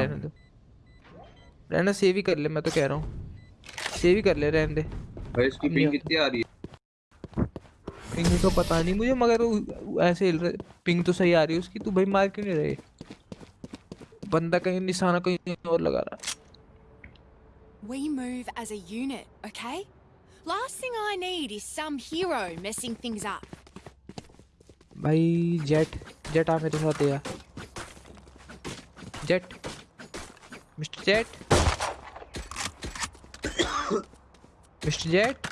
रहने दो। रहना सेव ही कर ले मैं तो कह रहा हूँ। सेव ही कर ले रहने दे। भाई इसकी पिंग कितनी आ रही है? पिंग तो पता नहीं मुझे मगर ऐसे हिल रहे पिंग तो सही आ रही है उसकी तू भाई मार क्यों नहीं रहे? बंदा कहीं निशाना कहीं और लगा रहा We move as a unit, okay? Last thing I need is some hero messing things up. भाई जेट जेट आ मेरे साथ यार Jett mister Jett mister Jett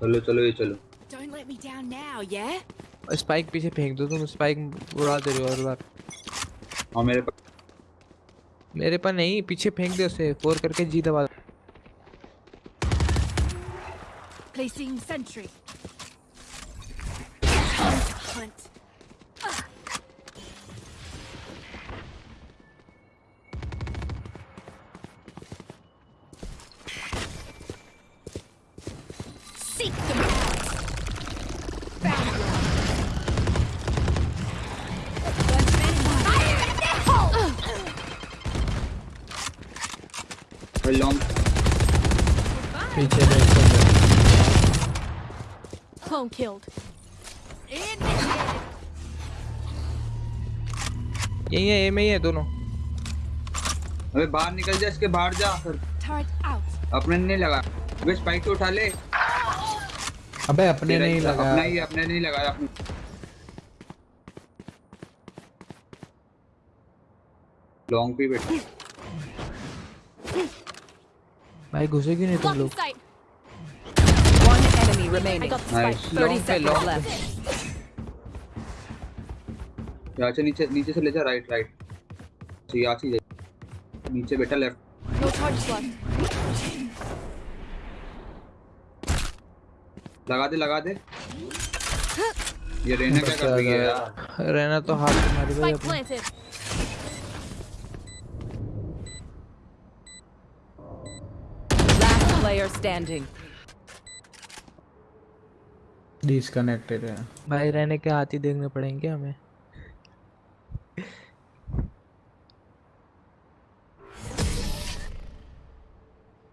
चलो चलो ये चलो Don't let me down now, yeah? Spike पीछे फेंक दो तुम स्पाइक उड़ा दे रहे हो हर बार हाँ मेरे पास मेरे पास नहीं पीछे फेंक दे उसे फोर करके जी दबा दो। Placing sentry. यही है ये में ही है दोनों अबे बाहर निकल जा इसके बाहर जा फिर Turret out. अपने नहीं लगा वे स्पाइक तो उठा ले अबे अपने तेरा नहीं लगा अपना ही अपने नहीं लगाया अपने लॉन्ग पे बैठा भाई घुसे क्यों नहीं तुम लोग. One enemy remaining. Nice. Long पे, long left. यहाँ से नीचे नीचे से ले जा राइट राइट तो यहाँ से नीचे बेटा लेफ़्ट No लगा दे लगा दे। ये रहना क्या कर रही है यार। रहना तो हाथ से मारी. Last player standing. डिस्कनेक्टेड है। भाई रहने के हाथ ही देखने पड़ेंगे हमें?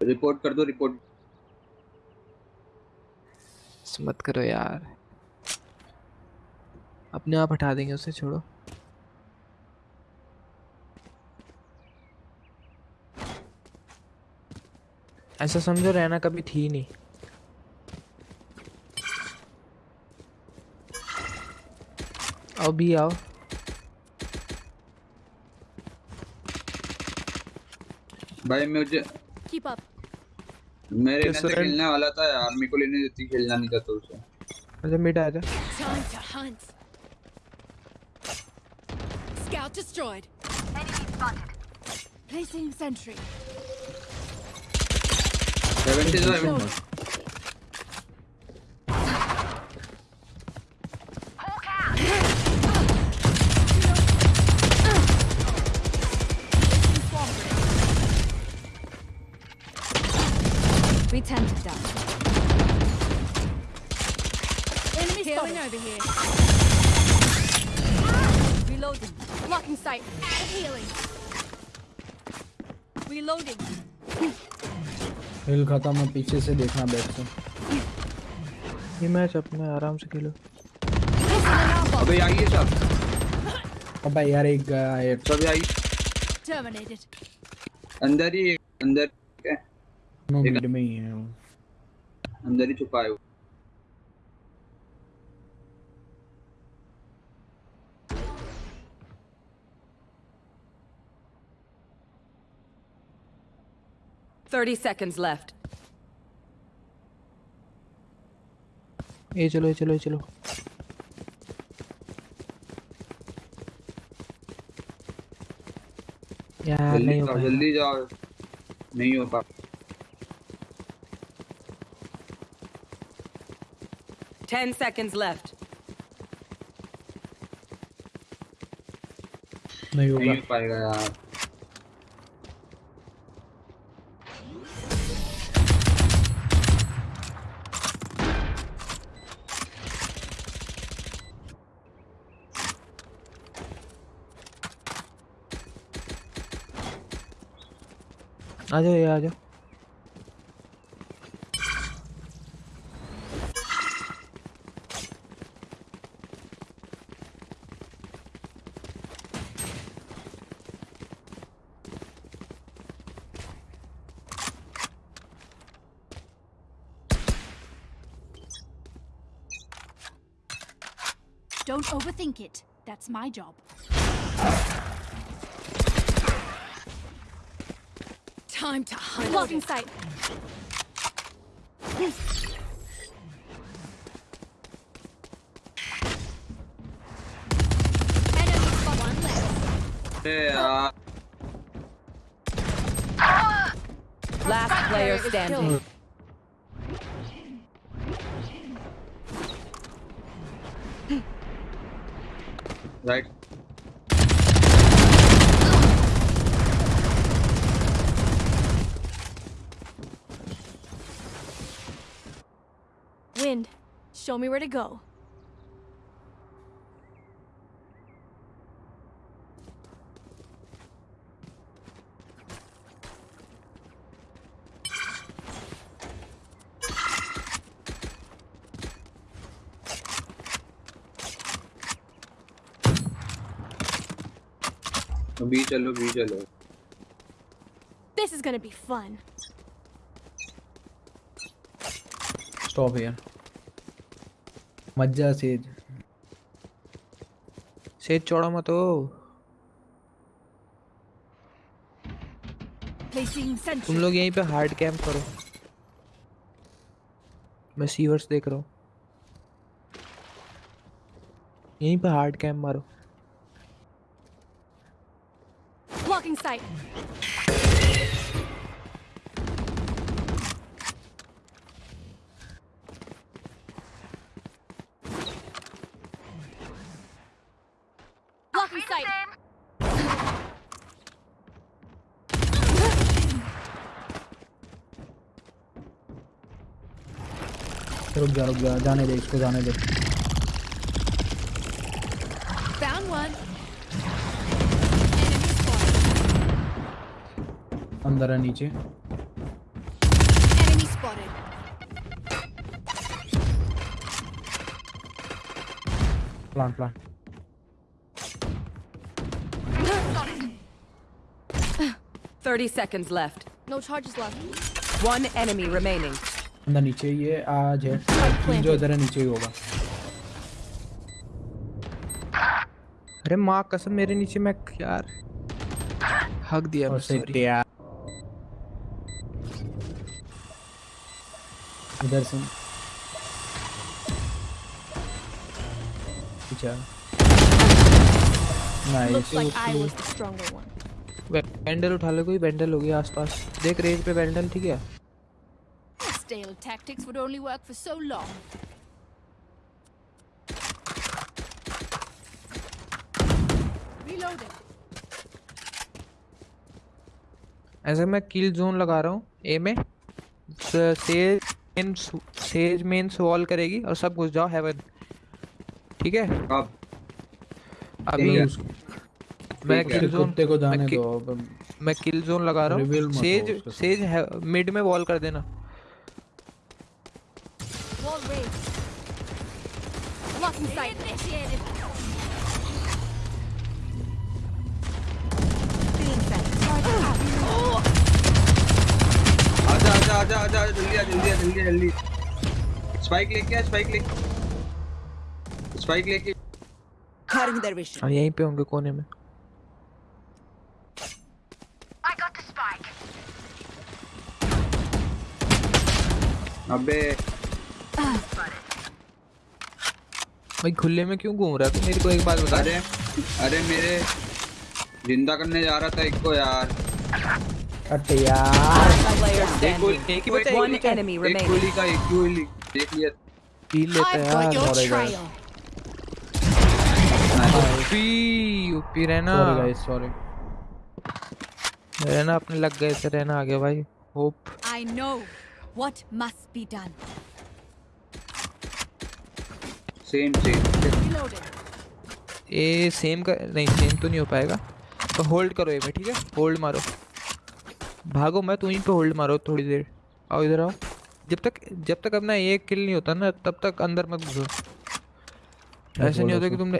रिपोर्ट कर दो रिपोर्ट मत करो यार। अपने आप हटा देंगे उसे छोड़ो। ऐसा समझो रहना कभी थी नहीं। आओ भी आओ। भाई मुझे Keep up. मेरे से खेलने वाला था यार मेरे को लेने देती खेलना नहीं चाहता तो उसे। अच्छा मिड आ जा scout destroyed placing sentry 70 70 over here. Reloading. Blocking sight. Add Healing. Reloading. Heal खत्म है पीछे से देखना बैठ से ये मैच अपने आराम से खेलो अबे आइए सब अबे यार एक गया एक सब आइए Terminated. अंदर ही अंदर है नो मिड में ही है वो अंदर ही छुपा है वो Thirty seconds left. ये चलो ये चलो ये चलो यार जल्दी नहीं हो जाओ पाएगा। जल्दी जाओ नहीं हो पा Ten seconds left. नहीं नहीं होगा हो पाएगा यार आ जाओ ये आ जाओ Don't overthink it. That's my job. Time to hunt. Blocking sight. Yeah. Last player standing. show me where to go. B चलो बी चलो This is gonna be fun. Stop मज्जा सेज। सेज चौड़ा मत हो तुम लोग यहीं पे हार्ड कैंप करो। मैं सीवर्स देख रहा हूँ। यहीं पे हार्ड कैंप मारो। Blocking sight. जा रुक जा जाने दे इसको जाने दे Found one. Enemy spotted. अंदर है नीचे Enemy spotted. Plant plant 30 seconds left. No charges left. One enemy remaining. अंदर नीचे ये आज है। जो इधर है नीचे ही होगा। अरे माँ कसम मेरे नीचे मैं यार हक दिया इधर से। पीछे Looks नाइस like. बैंडल उठा ले कोई बैंडल होगी आसपास। देख रेंज पे बैंडल ठीक है? Stale tactics would only work for so long. Reloading. ऐसे मैं किल जोन लगा रहा हूँ ए में। Sage main Sage main wall करेगी और सब घुस जाओ हेवन ठीक है? अब। अभी है। मैं किल जोन को जाने मैं दो अब। मैं किल जोन लगा रहा हूँ। सेज सेज मिड में वॉल कर देना। Sight. आजा आजा आजा आजा आजा, जल्दी आ जल्दी आ जल्दी जल्दी स्पाइक लेके आ स्पाइक लेके स्पाइक लेके their vision. और यहीं पे होंगे कोने में अबे भाई खुले में क्यों घूम रहा है? तू मेरे को एक बात बता। अरे अरे मेरे ज़िंदा करने जा रहा था एक को यार। कट यार। एक गोली एक ही बचा एक एक गोली का एक गोली देख लिया। पी लेता है यार trail. यूपी यूपी रहना। सॉरी गाइस सॉरी रहना अपने लग गए से रहना आगे भाई। Hope I know what must be done. Same same A same का नहीं सेम तो नहीं हो पाएगा। तो होल्ड करो ए में ठीक है? होल्ड मारो। भागो मैं तू यहीं पे होल्ड मारो थोड़ी देर। आओ इधर आओ। जब तक जब तक अपना एक किल नहीं होता ना तब तक अंदर मत घुसो। ऐसे नहीं होता कि तुमने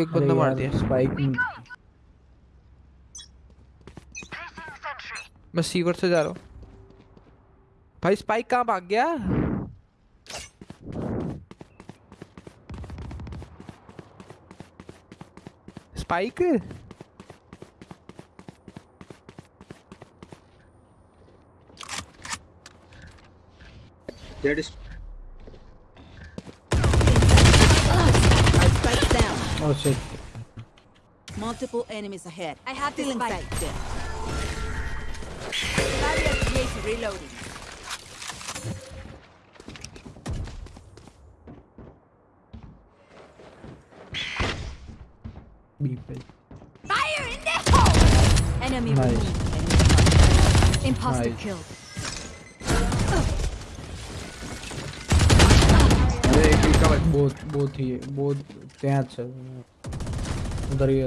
एक बंदा मार दिया। स्पाइक मैं सीवर से जा रहा हूँ। भाई स्पाइक कहाँ भाग गया? spike? There it is. Oh shit. Multiple enemies ahead. I have to spike. Barrier creation reloading. B पे Fire in the hole! Enemy nice removed. Imposter Nice. killed. अरे एक ही का बच- बहुत बहुत ही बहुत ત્યાં છે ઉધર ही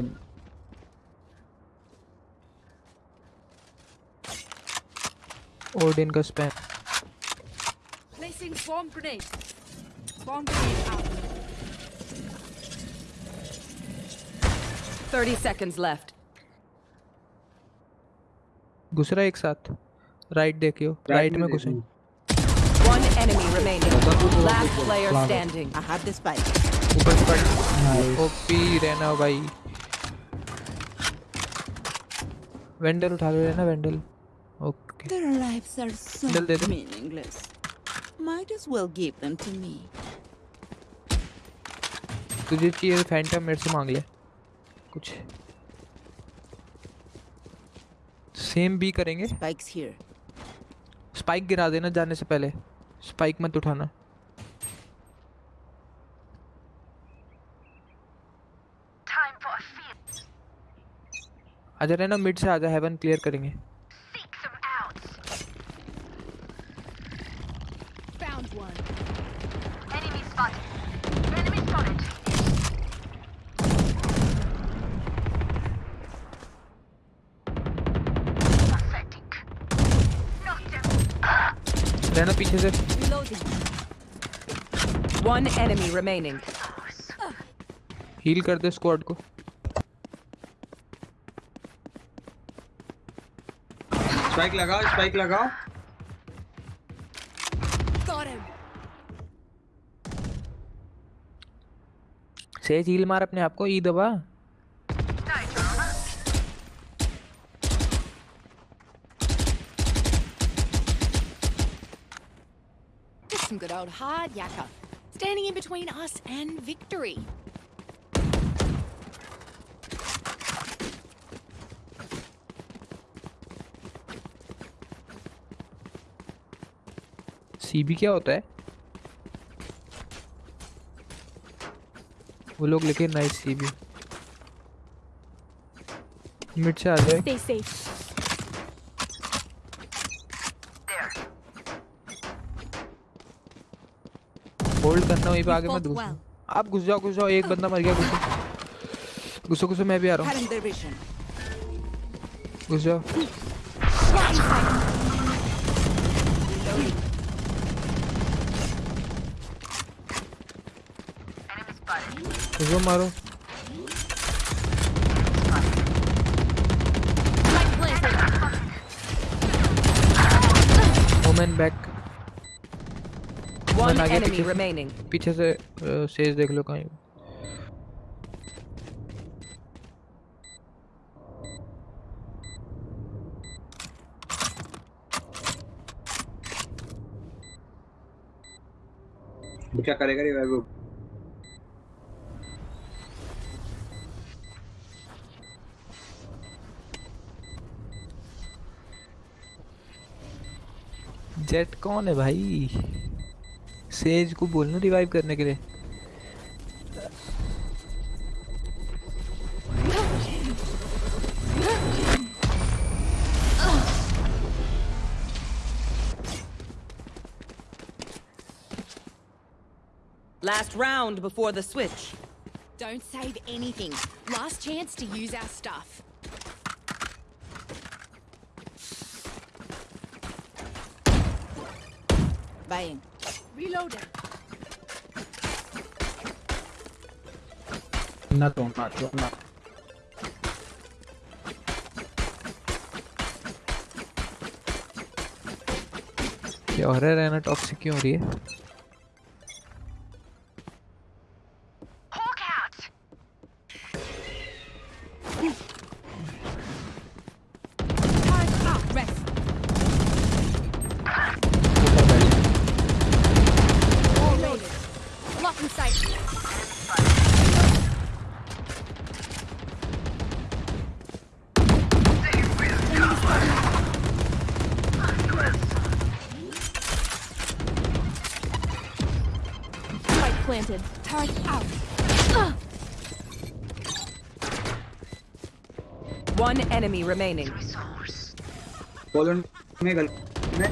ओडिन का spam Placing swarm grenade. Swarm grenade out. 30 seconds left. घुस रहा है एक साथ Right, देखियो राइट में One enemy remaining. Last player standing. I have this fight. ऊपर स्पाइक ओपी रहना भाई वेंडल उठा लो रहना Vandal okay Their lives are so meaningless. Might as well give them to me. तुझे चाहिए फैंटम मेरे से मांग ले कुछ। सेम भी करेंगे। स्पाइक्स हियर स्पाइक गिरा देना जाने से पहले। स्पाइक मत उठाना। आजा रहना मिड से आजा हेवन क्लियर करेंगे Found one. रहना पीछे से. One enemy remaining. हील कर दे स्क्वाड को स्पाइक लगाओ स्पाइक लगाओ Got him. सेज हील मार अपने आप को ई दबा Just some good old hard yakka. Standing in between us and victory. CB क्या होता है वो लोग लिखे नाइस सीबी मिड से आ जाए होल्ड करना वहीं पे आगे मत घुसो आप घुस जाओ घुस जाओ एक बंदा मर गया घुसो घुसो घुसो मैं भी आ रहा हूँ। घुस जाओ। घुसो मारो। ओमेन बैक One आगे पीछे से- remaining. पीछे से सेज देख लो कहीं। क्या करेगा रे वैभव जेट कौन है भाई? सेज को बोलना रिवाइव करने के लिए Last round before the switch. Don't save anything. Last chance to use our stuff. Bye. Reloading. Not on, not on, not. क्या हो रहा है रहना टॉक्सिक क्यों हो रही है remaining. कॉलन में गल में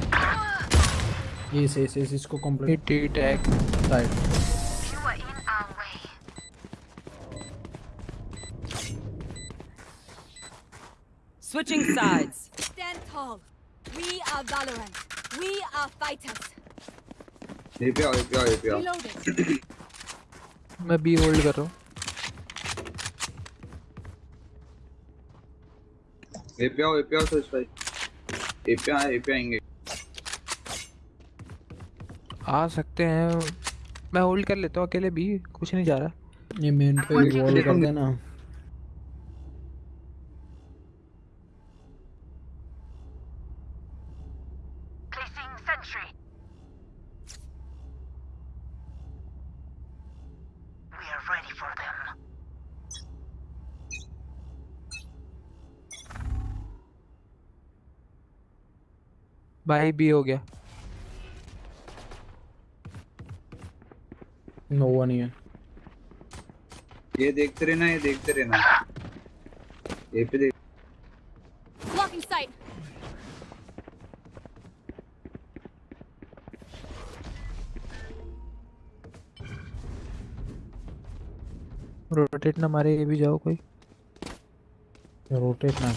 Yes, yes, yes, इसको complete hit tag side. Switching sides. Stand tall. We are Valorant. We are fighters. ये पे आओ ये पे आओ ये पे आओ Reloading. मैं बी होल्ड कर रहा हूँ भाई ये पे आए ये पे आएँगे। आ सकते हैं। मैं होल्ड कर लेता हूँ अकेले भी कुछ नहीं जा रहा। ये मेन पे होल्ड कर देना। भाई भी हो गया। नोवा नहीं है ये देखते रहना ये देखते रहना। ये पे देख ब्लॉकिंग साइट रोटेट ना मारे ये भी जाओ कोई। रोटेट ना।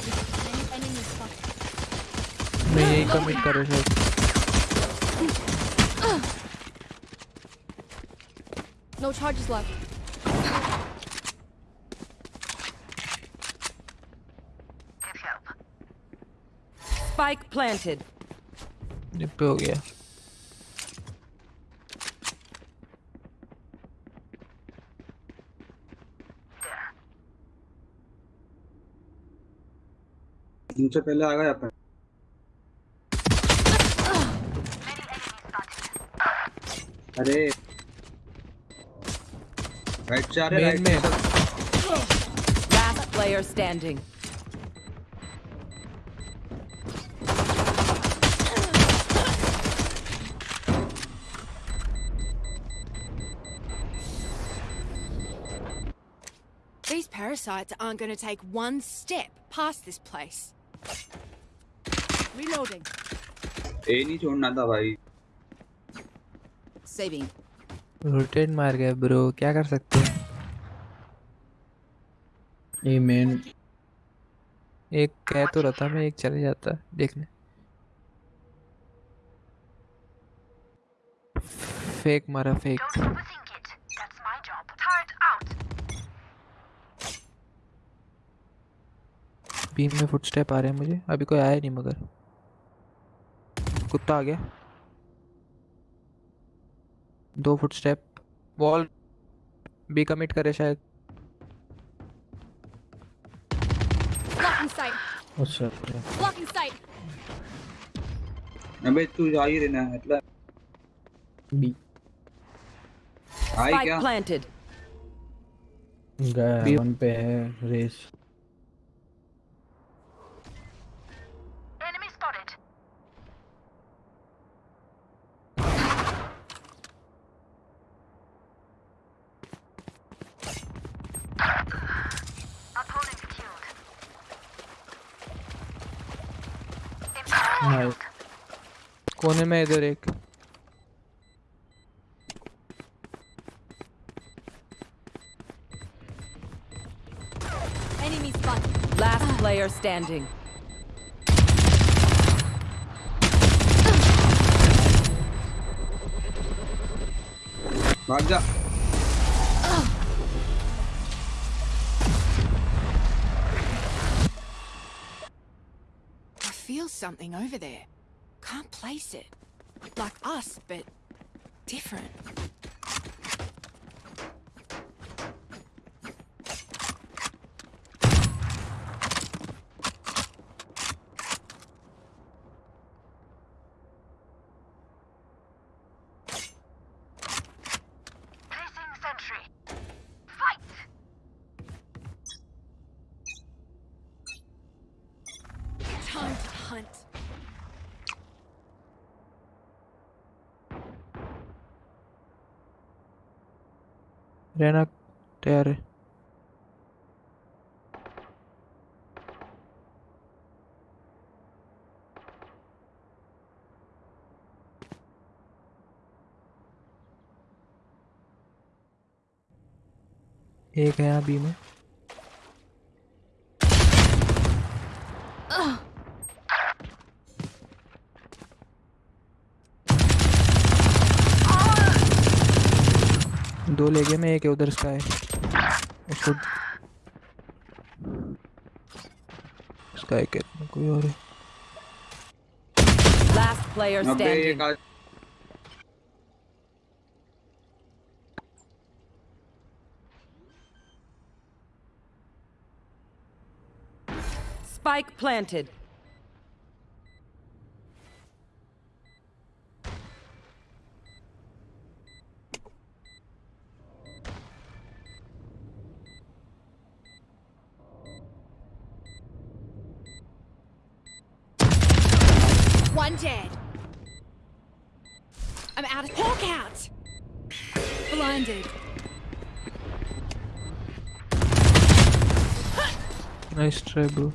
मैं यही कमिट कर रहा शायद No charges left. Spike planted. ये पे हो गया इनसे पहले आ गया अपन अरे राइट से आ रहे मेन राइट में Last player standing. These parasites aren't going to take one step past this place. Reloading. ए नहीं छोड़ना था भाई Saving. रोटेट मार गया ब्रो क्या कर सकते हैं? ये main एक कह तो रहा था मैं एक चले जाता देखने। फेक मारा फेक बीम में फुटस्टेप आ रहे हैं मुझे। अभी कोई आया नहीं मगर। कुत्ता आ गया। दो foot step wall B commit करे शायद। अच्छा अच्छा. अबे तू जा ही रहना है मतलब। B आई क्या. गया वन पे है रेस। कोने में इधर एक Enemy spotted. Last player standing. भाग जा I feel something over there. Can't it. Like us, but different. रहना तैयार है। एक है यहाँ बी में। दो ले गए मैं एक है उधर इसका है उसको इसका एक है कोई और है standing. एक आज Spike planted. Nice try bro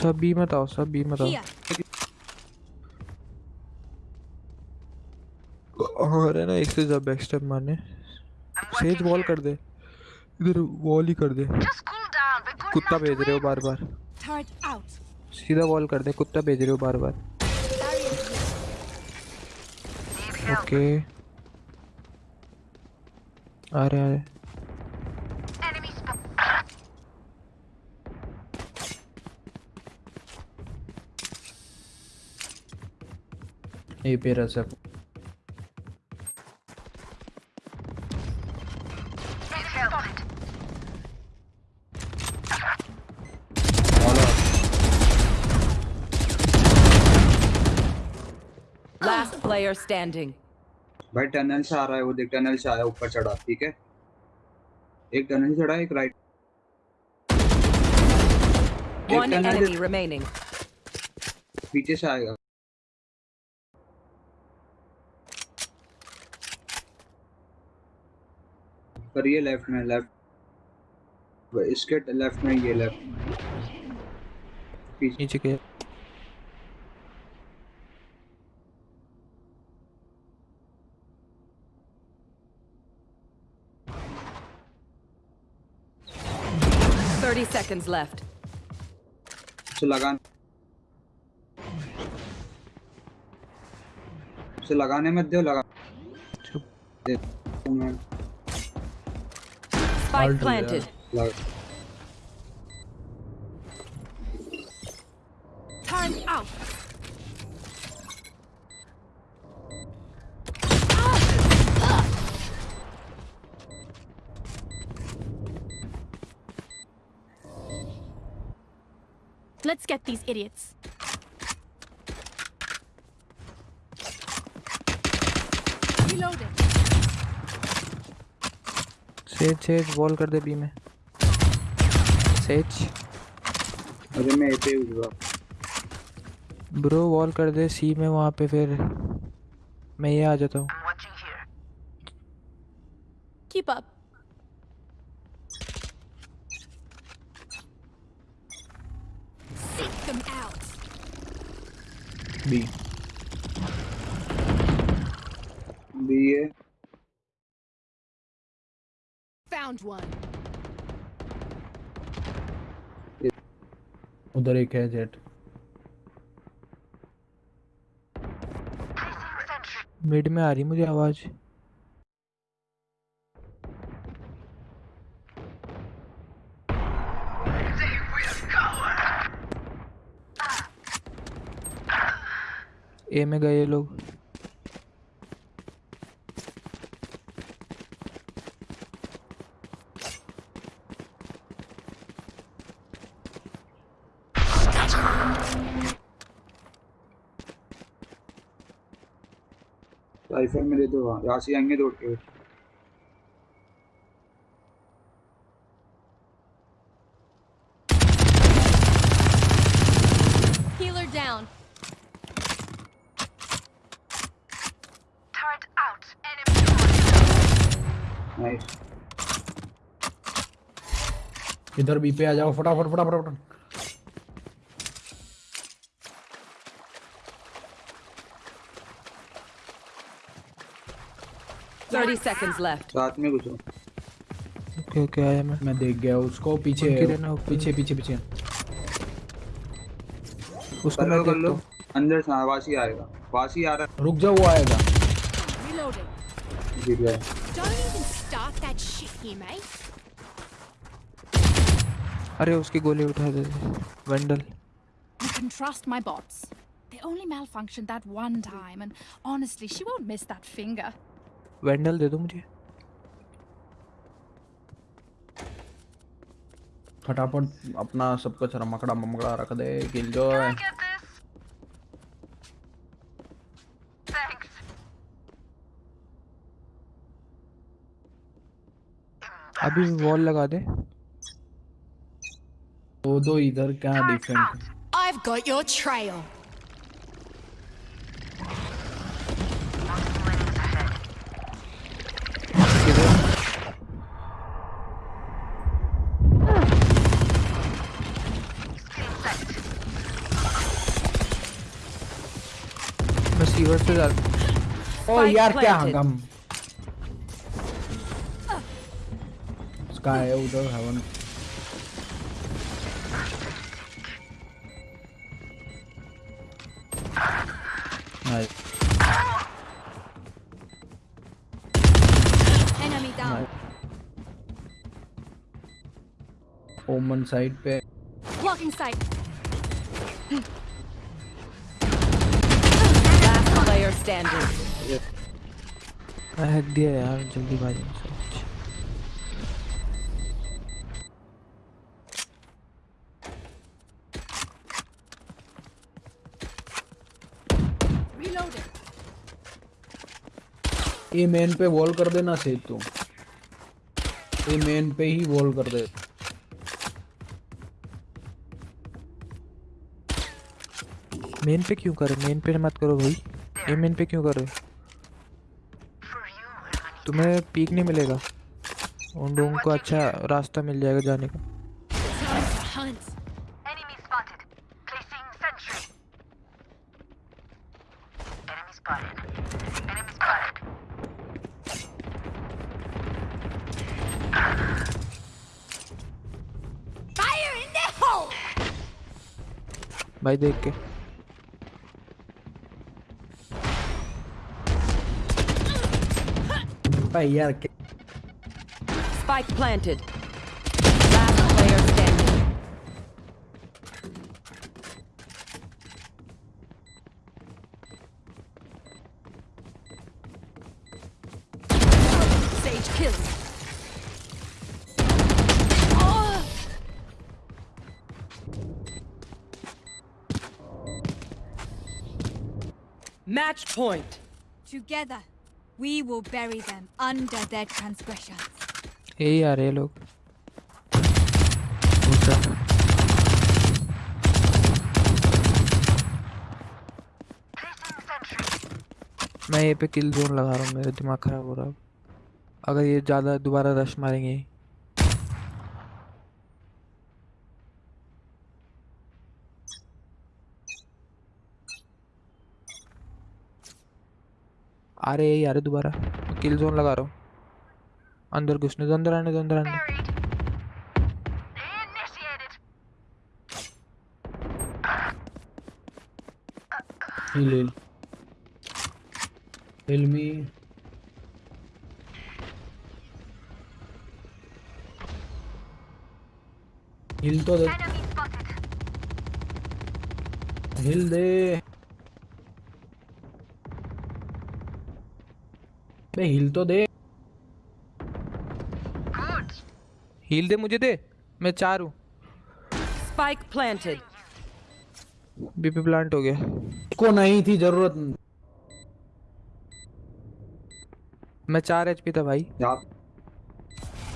सब बी मत आओ सब बी मत आओ. और है ना एक से ज़्यादा बैक स्टेप मारने सेज वॉल कर दे इधर वॉल ही कर दे। कुत्ता भेज रहे हो बार बार। सीधा वॉल कर दे कुत्ता भेज रहे हो बार बार। ओके आ रहे आ रहे ए पे रह सब Last player standing. भाई टनल से आ रहा है वो देख टनल से आया ऊपर चढ़ा ठीक है? एक टनल से चढ़ा एक राइट One enemy remaining. पीछे से आएगा। पर ये लेफ़्ट में लेफ़्ट इसके लेफ़्ट में ये लेफ़्ट पीछे नीचे के seconds left. से लगान से लगाने मत दो लगा चुप दे मैं Spike Alt planted. Get these idiots. Reloading. Sage Sage wall कर दे बी में. सेज अरे मैं पे हुआ। ब्रो वॉल कर दे सी में वहाँ पे फिर. मैं ये आ जाता हूँ. बी बी है फाउंड वन उधर एक है जेट। मिड में आ रही मुझे आवाज़? ए में गए लोग। राइफल में दे दो यहाँ से आएँगे दौड़ के Healer down. नाइस इधर बी पे आ जाओ फटाफट फटाफट फटाफट। Thirty seconds left. साथ में घुसो। ओके ओके आया मैं। मैं देख गया उसको पीछे। पीछे पीछे पीछे। उसको मैं लो कर लो। अंदर से वासी आएगा। वासी आ रहा रुक जाओ वो आएगा. गिर गया। Don't even start that shit here, mate. अरे उसकी गोली उठा दे। Vandal. You can trust my bots they only malfunction that one time and honestly she won't miss that finger Vandal दे दो मुझे। फटाफट अपना सब कुछ रमकड़ा ममकड़ा रख दे गिल जो है अभी वॉल लगा दे। दो दो इधर क्या defect I've got your trail. किधर मैं सीवर से जा ओ यार क्या. हंगम स्काई है उधर Heaven Nice Enemy down. Omen side पे Blocking sight. Last player standing. मैं हैक दिया यार जल्दी बाजी ए मेन पे वॉल कर देना से तू ए मेन पे ही वॉल कर दे। मेन पे क्यों करे? मेन पे मत करो भाई। ये मेन पे क्यों करे तुम्हें पीक नहीं मिलेगा। उन लोगों को अच्छा रास्ता मिल जाएगा जाने का Time to hunt. Enemy spotted. Placing sentry. Enemy spotted. Enemy spotted. Fire in the hole! भाई देख के। भाई यार क्या- Spike Match point. Together, we will bury them under their transgressions. यही आ रहे हैं लोग घुसा। Placing sentry. मैं ये पे किल जोन लगा रहा हूँ मेरा दिमाग खराब हो रहा है अगर ये ज़्यादा दोबारा रश मारेंगे आ रहे हैं यार दोबारा किल जोन लगा रहा हूँ अंदर घुसने दो अंदर आने दो अंदर आने heal heal heal तो दे heal दे बे heal तो दे. हील दे मुझे दे। मैं चार हूँ। Spike planted. बीपी प्लांट हो गया। को नहीं थी ज़रूरत। मैं चार एचपी था भाई।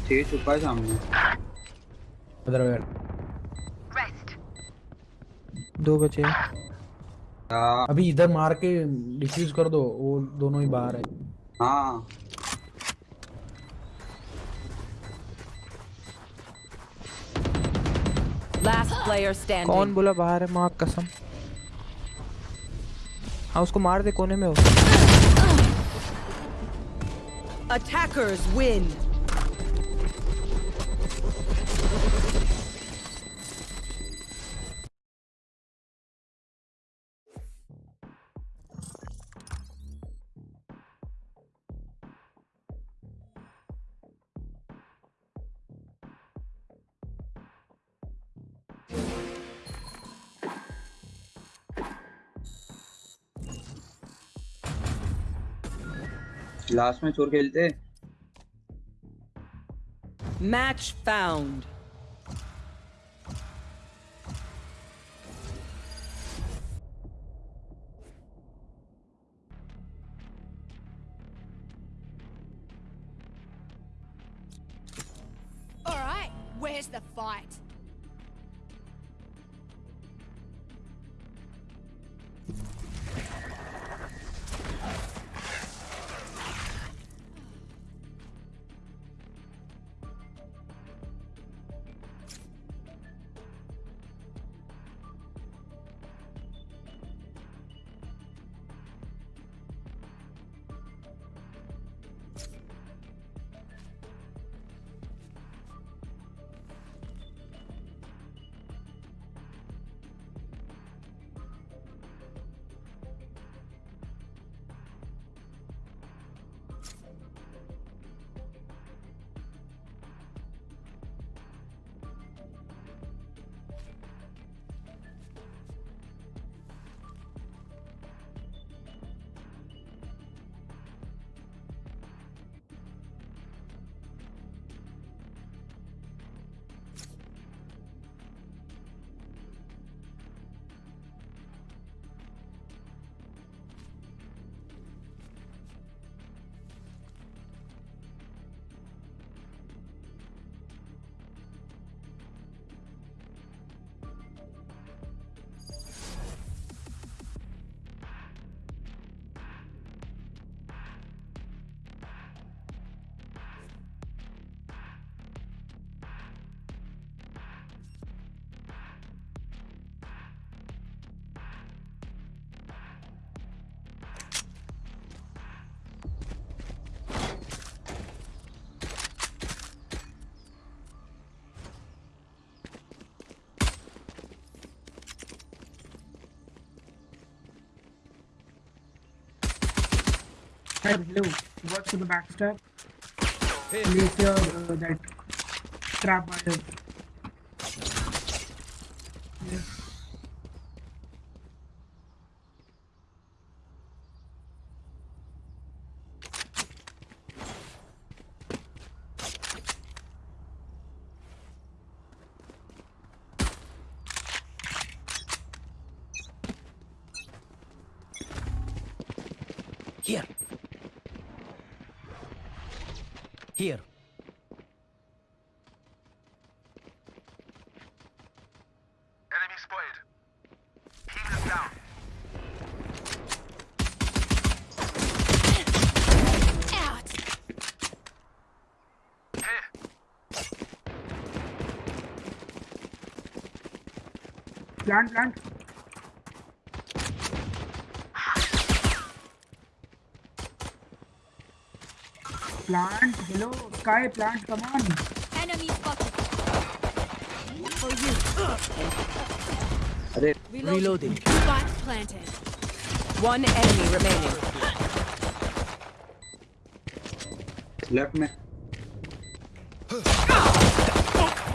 छह छुपा है सामने दो बचे। अभी इधर मार के डिफ्यूज कर दो वो दोनों ही बाहर है। हाँ। कौन बोला बाहर है माँ कसम? हाँ उसको मार दे कोने में हो। अटैकर्स विन लास्ट में चोर खेलते? Match found Hello. Lou. Work the backstab. Hey. Uh, that trap by the plant, plant. Plant, hello, Sky, plant, come on. Enemy spotted. For you. Are they reloading? Spot planted. One enemy remaining. Left me.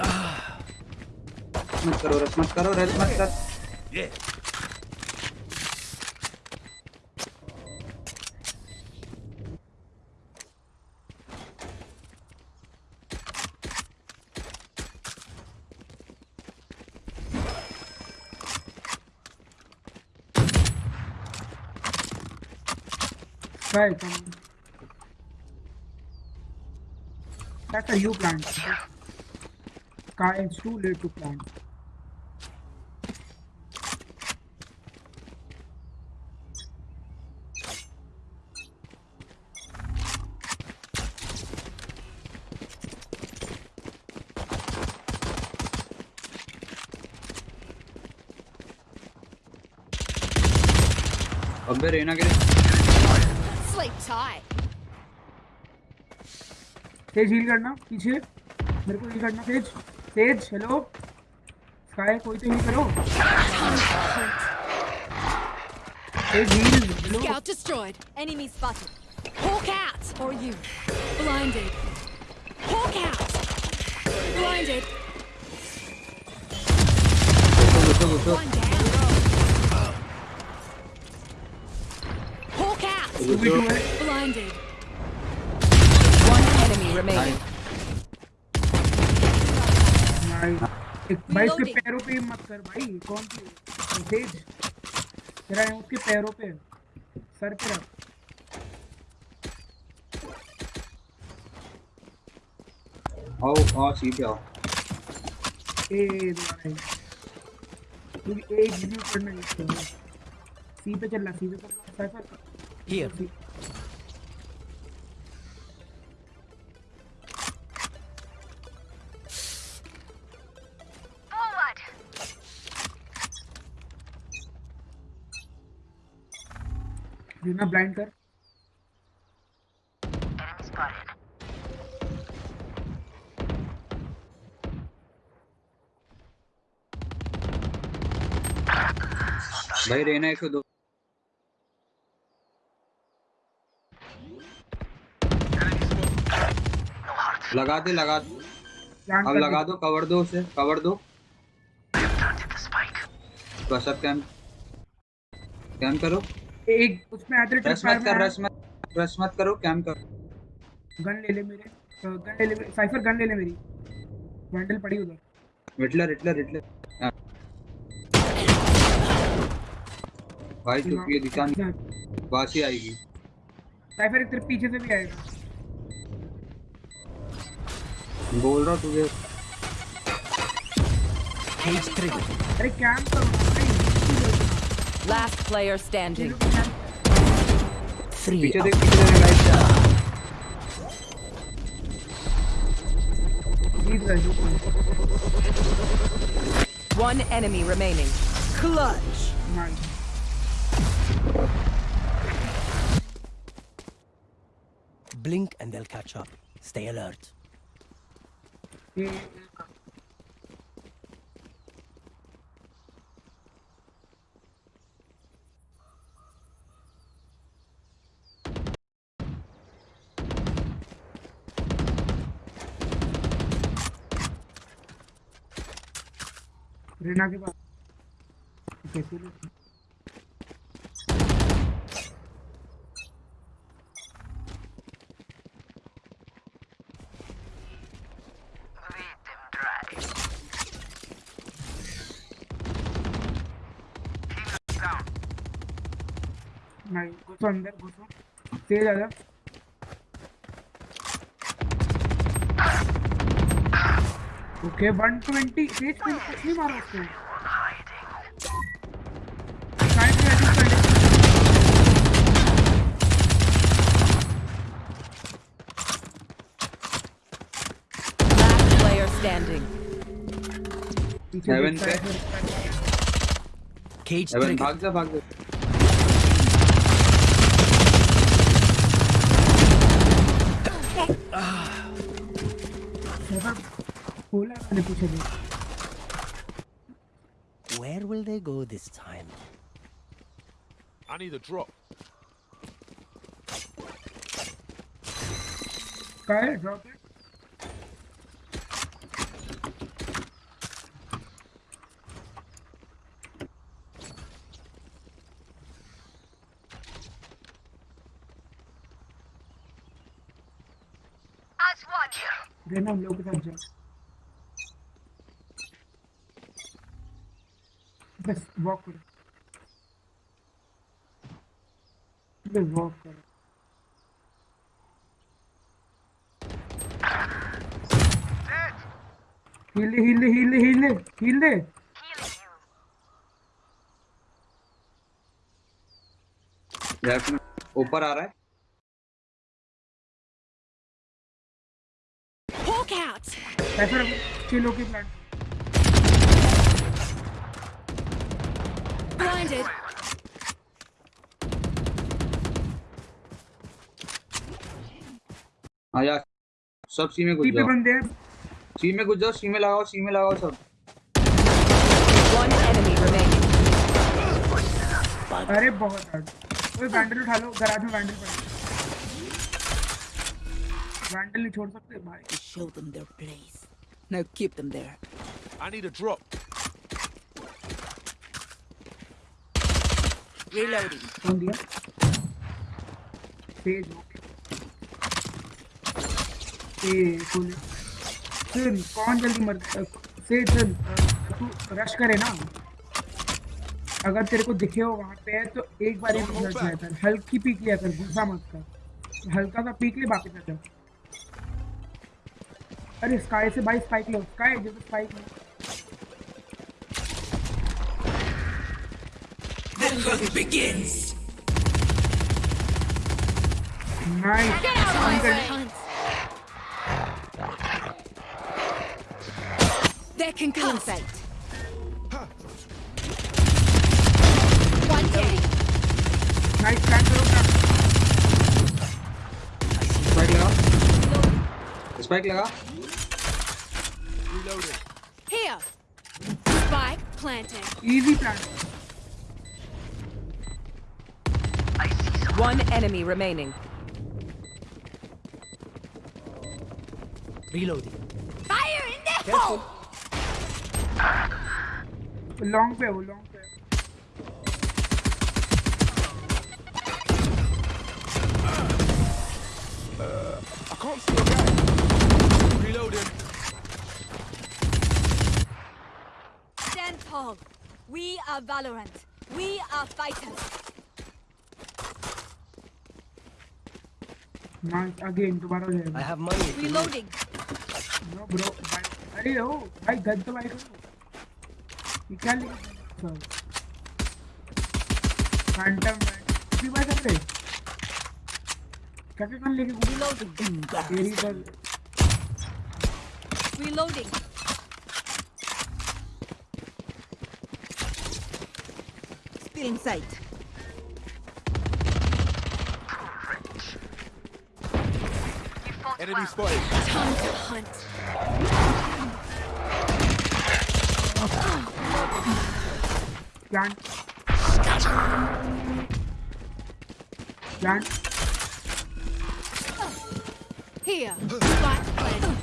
Ah! में मत करो रस मत करो रस मत कर Sky, come on. That's a you plant. Sky, it's too late to plant. अबे रेना के Sleep tight. तेज हील करना पीछे मेरे को हील करना तेज तेज हेलो स्काई कोई तो हील करो तेज heal hello Scout destroyed. Enemy spotted. Hawk out. For you. Blinded. Hawk out. Blinded. घुसो घुसो One down. Hawk out. Two B Blinded. One enemy remaining. भाई उसके पैरों पे मत कर भाई कौन सी? तेज तेरा है उसके पैरों पे। सर पे रख। आओ आओ सी पे ए दोबारा क्योंकि ए एग्जीक्यूट करना है। सी पे चल रहा सी पे चल रहा Cypher Here. Forward. Reyna blind कर भाई रेना एक सौ दो लगा दे लगा दे। अब लगा दो। कवर दो उसे कवर दो। बस अब कैम कैम करो। एक उसमें आते रस मत कर रस मत रस मत करो कैम करो। गन ले ले मेरे। गन ले ले मेरे- साइफर गन ले ले मेरी। वैंडल पड़ी उधर। Hitler Hitler Hitler. भाई तो ये दिशा नहीं बासी आएगी। साइफर एक तेरे पीछे से भी आएगा। बोल रहा हूँ तुझे Cage triggered. अरे कैम करो ना भाई Last player standing. Three. पीछे up. देख पीछे देख लाइट जीत गए जीत गए One enemy remaining. Clutch. Nice Blink and they'll catch up. Stay alert. Reyna के पास कैसे ले Lead them dry. Healers down. नहीं घुसो अंदर घुसो तेज आ जा ओके 120 तेज पे कुछ नहीं मारा उसको साइड कर player standing. पीछे Heaven पे। Cage triggered. भाग जा भाग जा me the drop. Okay, drop it. Then I'm looking at Jack. Just walk with it. जाओ बस वॉक करो बस वॉक करो हिले हिले हिले हिले हिले लेफ़्ट में ऊपर आ रहा है Hawk out! ऐसा चिलो के प्लांट Blinded. आ जा सब सी में घुस जाओ बंदे हैं सी में घुस जाओ सी में लगाओ सी में लगाओ सब. अरे बहुत हार्ड ओए वैंडल उठा लो गराज में वैंडल पड़ा वैंडल नहीं छोड़ सकते भाई show them their place. Now keep them there. I need a drop. Reloading. कौन दिया हो ए फुल सुन कौन जल्दी मर से तू रश करे ना अगर तेरे को दिखे हो वहाँ पे तो एक बार ही रिज़ल्ट लिया कर हल्की पीक लिया कर गुस्सा मत कर। हल्का सा पीक ले वापस आ जा अरे स्काई से भाई स्पाइक लो स्काई जब स्पाइक लो। Nice Hunt. They're concussed. One dead. Nice plan करो ना स्पाइक लगा स्पाइक लगा Reloading. Here. Spike planted. Easy plan One enemy remaining. Reloading. Fire in the hole! Long पे हो लॉन्ग पे I can't see a guy. Reloading. Stand tall. We are Valorant. We are fighters. Nice again दोबारा हो I जाएगा have money. if you need. Reloading. No bro भाई अरे ओ भाई gun तो भाई करो ये क्या लिखा फैंटम भी बात कर रहे कैसे गन लेके घूम Reloading. तेरी gun Reloading. Still in sight. Enemy spotted. Time to hunt. Plant plant Here. Spike planted.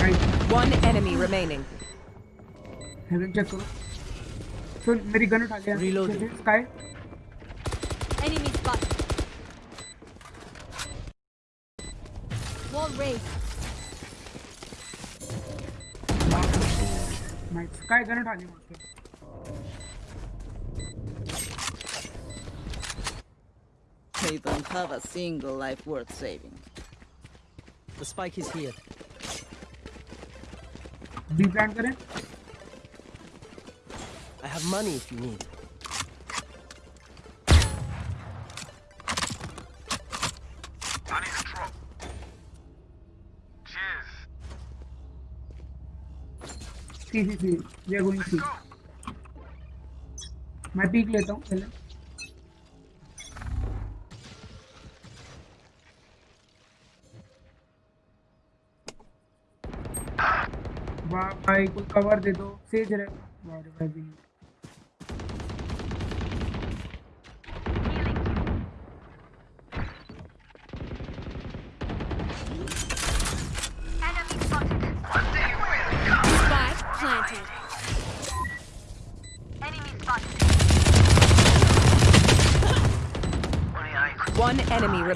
Nice One enemy remaining. Haven check करो सुन मेरी गन उठा लिया Reloading. Sky nice sky gun उठा लिया मुझसे They don't have a single life worth saving. The spike is here. B plant करें I have money if you need. मैं peek लेता हूँ पहले भाई कुछ कवर दे दो सेज रहे। भाई भी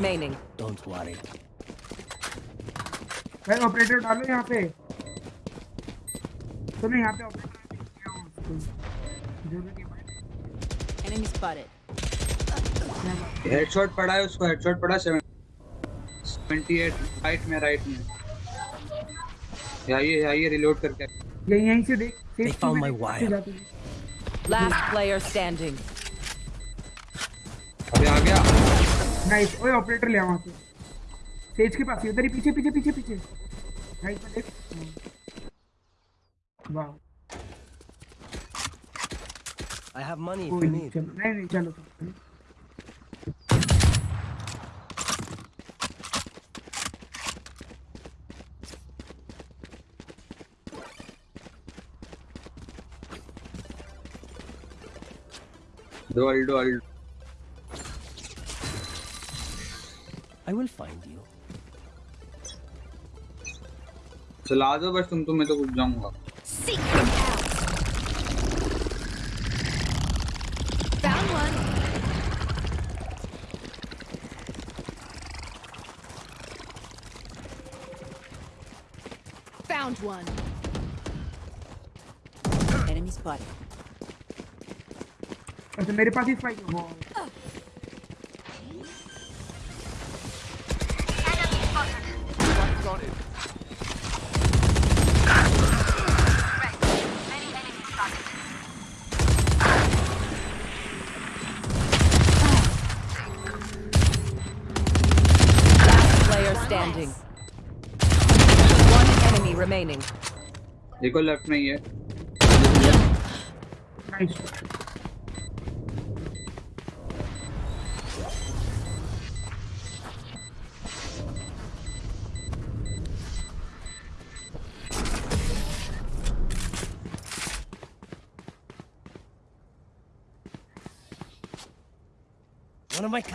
remaining. Don't worry. भाई ऑपरेटर डालो यहाँ पे सुनो यहाँ पे ऑपरेटर Enemy spotted. हेडशॉट पड़ा है उसको हेडशॉट पड़ा 78 राइट में राइट में आइए आइए रिलोड करके यहीं यहीं से देख They found my wire. Last player standing. अबे आ गया नाइस ओए ऑपरेटर ले वहाँ से। सेज के पास ही उधर ही पीछे पीछे पीछे पीछे। राइट में देख वाह। I have money if कोई you नहीं नहीं चलो दो अल्डो अल्डो I will find you. चला दो बस तुम तो मैं तो कुछ जाऊँगा. Found one. Enemy spotted. अच्छा मेरे पास ही स्पाइक है वो Planted. Last player standing. One enemy remaining. देखो लेफ़्ट में ही है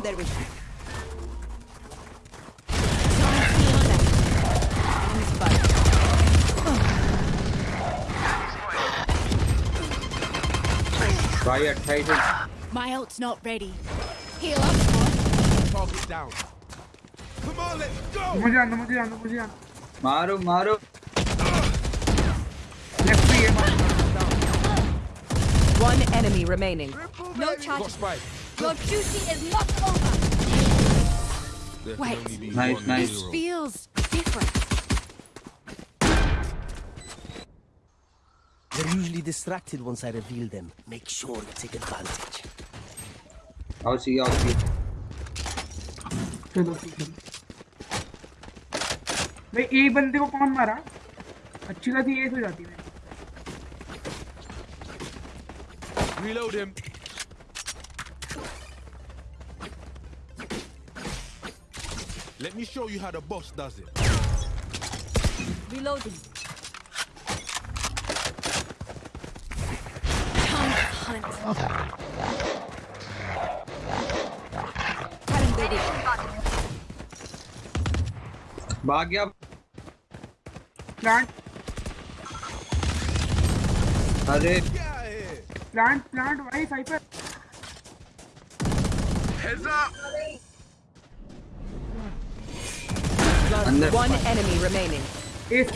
Cutting their vision. Enemy spotted. भाई 28 है My ult's not ready. Heal up. Target down. Come on, let's go. मुझे आना मुझे आना मुझे आना मारो मारो लेफ्ट पे ये बात One enemy remaining. No Got charges. spike. Your duty is not over. There can Wait. only be Nice, one nice. This hero. feels different. They're usually distracted once I reveal them. Make sure you take advantage. आओ सी आओ सी चलो ठीक है भाई एक बंदे को कौन मारा अच्छी खासी एज हो जाती है Reload him. Let me show you how the boss does it. Reloading. Time to hunt. Cutting their vision. भाग गया प्लांट अरे Get out of here. Plant plant भाई साइपर Heads up. अंदर One enemy remaining. एस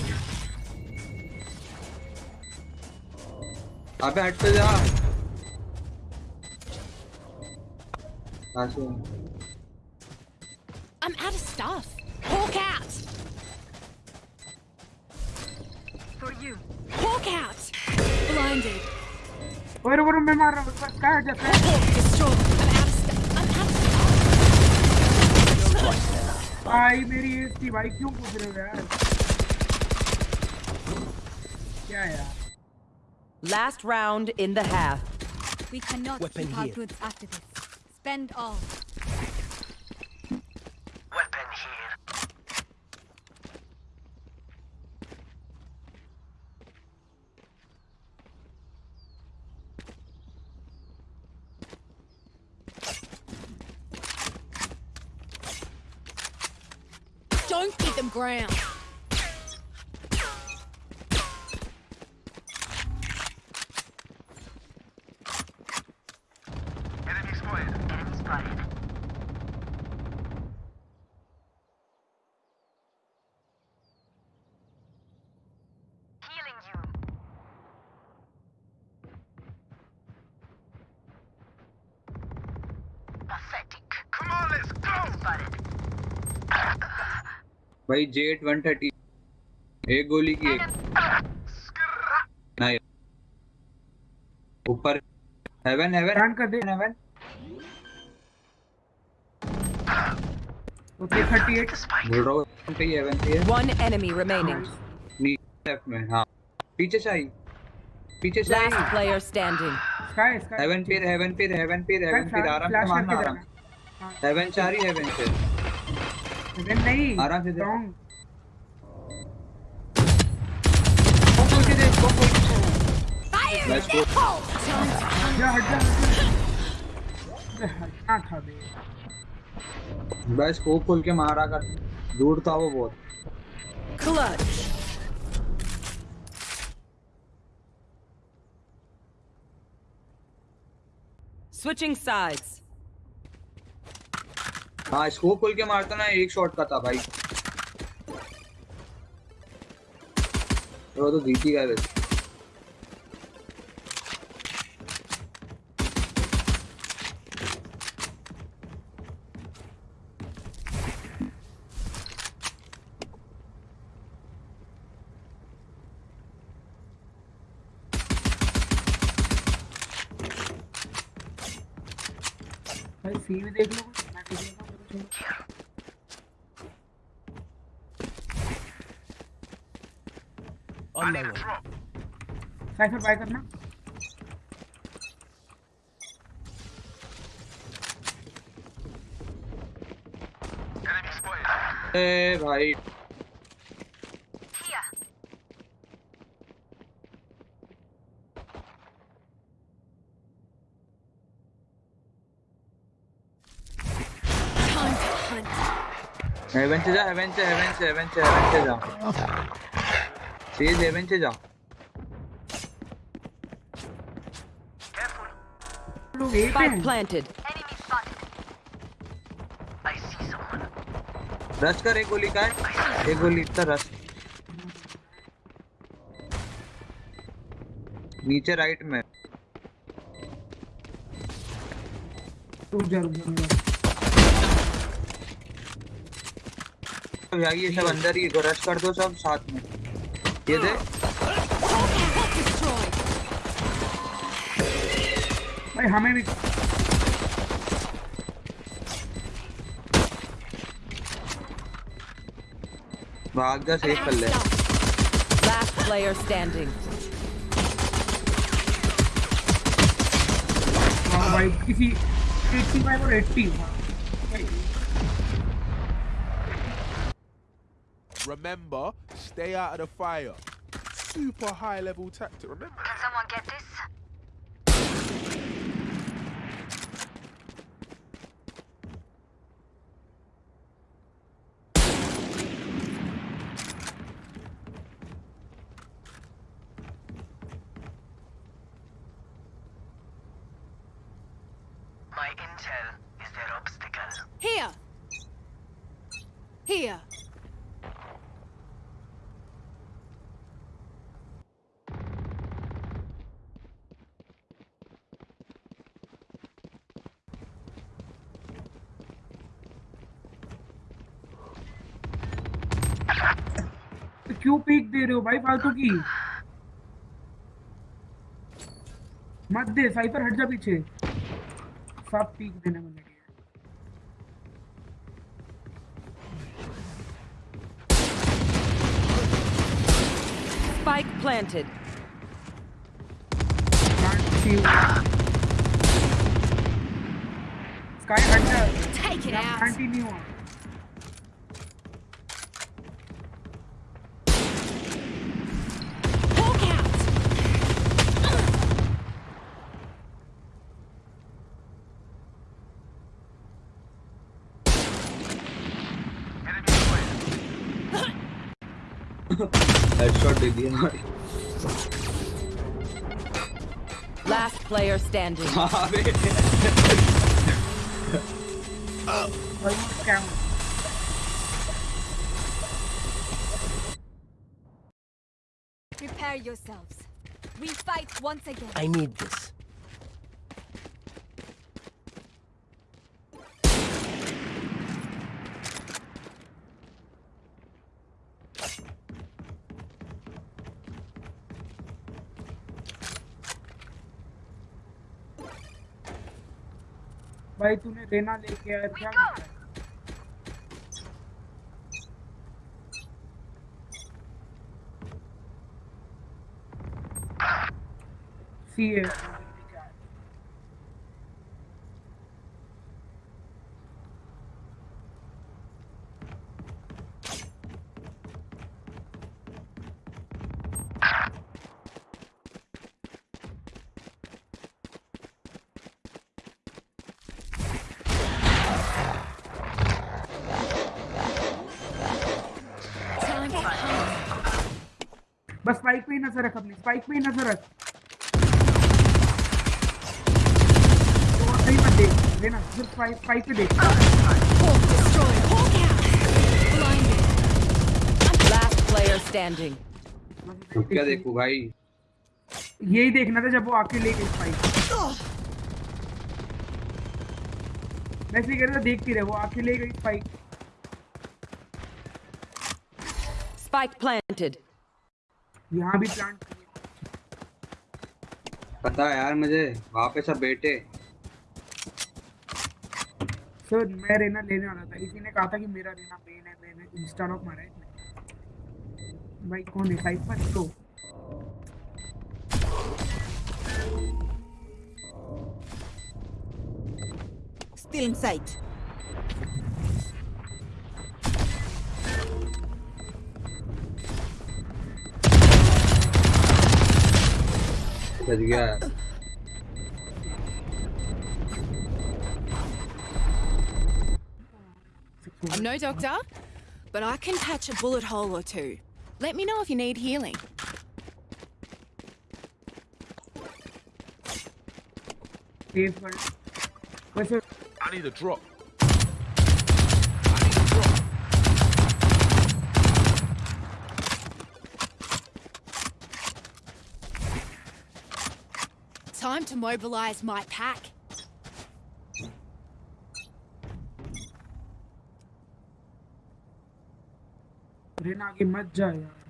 अबे हट तो जा कहाँ से I'm out of stuff. Hawk out. For you. Hawk out. Blinded. और और मैं मार रहा हूँ बस कहाँ है जैसे भाई मेरी एज थी भाई क्यों पूछ रहे हो यार क्या यार Last round in the half. We cannot Weapon keep our here. goods after this. Spend all. Ground. भाई जेट 130 एक गोली की एक। नहीं। ऊपर। हेवन हेवन रन कर दे। हेवन ओके 38 बोल रहा हूँ पे हेवन पे One enemy remaining. नीचे लेफ़्ट में हाँ। पीछे से आई। पीछे से आई। Last player standing. Skye Skye Heaven पे हेवन पे हेवन पे हेवन पे। आराम से मारना आराम हेवन चार ही हेवन पे। नहीं आराम से दे। रॉन्ग बोल के दे बोल बोल के बस को जा हट जा हटना था बे बस को खोल के मारा कर दूर था वो बहुत. Switching sides. हाँ इसको खोल के मारता ना, एक शॉट का था भाई। वो तो जीती गए वैसे भाई सी भी देख लो मैं देख लेता हूँ चलो On my way. बाय करना। ए भाई. हेवन से जा हेवन से हेवन से हेवन से हेवन से जा। सीज हेवन से जा। लोग ए पे Spike हैं planted. Enemy spotted. I see someone. Rush कर एक गोली का है। एक गोली इतना रश नीचे राइट में। रुक जा रुक भाई ये सब अंदर ही रश कर दो सब साथ में। ये दे। भाई हमें भी भाग जा सेफ कर ले Last player standing. हाँ भाई किसी 85 और 80 हाँ भाई Remember, stay out of the fire. Super high level tactic, remember? दे रहे हो भाई फालतू की मत दे साइपर हट जा पीछे सब पीक देने में लगे। Spike planted. Sky जा Take it out. Continue दे दिया भाई Last player standing. अबे क्या Prepare yourselves. We fight once again. I need this. भाई तूने रेना लेके आया क्या सी है Time to hunt. बस स्पाइक पे ही नज़र रख अपनी स्पाइक पे ही नज़र रख। तो मत देख लेना सिर्फ़ स्पाइक स्पाइक पे देख। Player standing. अब क्या देखूँ भाई? यही देखना था जब वो आके ले गई स्पाइक मैं इसलिए कह रहा था देखती रहे वो आके ले गई स्पाइक Spike planted. यहाँ भी प्लांट पता है यार मुझे वहाँ पे सब बैठे। सर मैं रेना लेने वाला था। इसी ने कहा था कि मेरा रेना मेन है मैंने इंस्टा लॉक मारा है भाई कौन है? साइपर तो। Still in sight. बच गया I'm no doctor, but I can patch a bullet hole or two. Let me know if you need healing. Safe कर वैसे I need a drop. Time to mobilize my pack. Raina आगे मत जा यार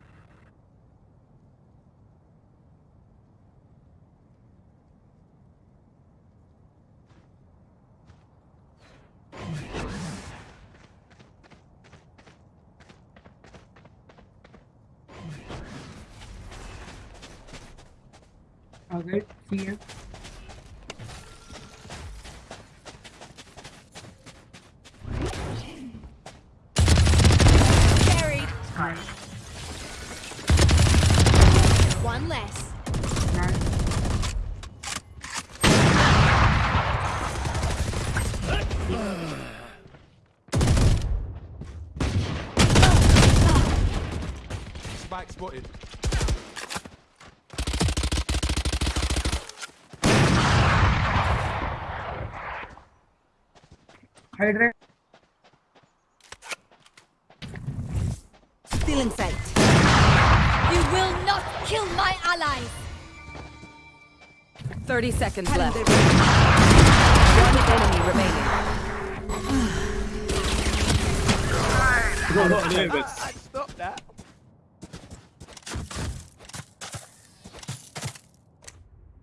30 seconds left. One enemy remaining.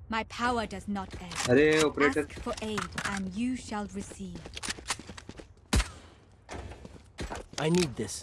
My power does not end. Ask for aid and you shall receive. I need this.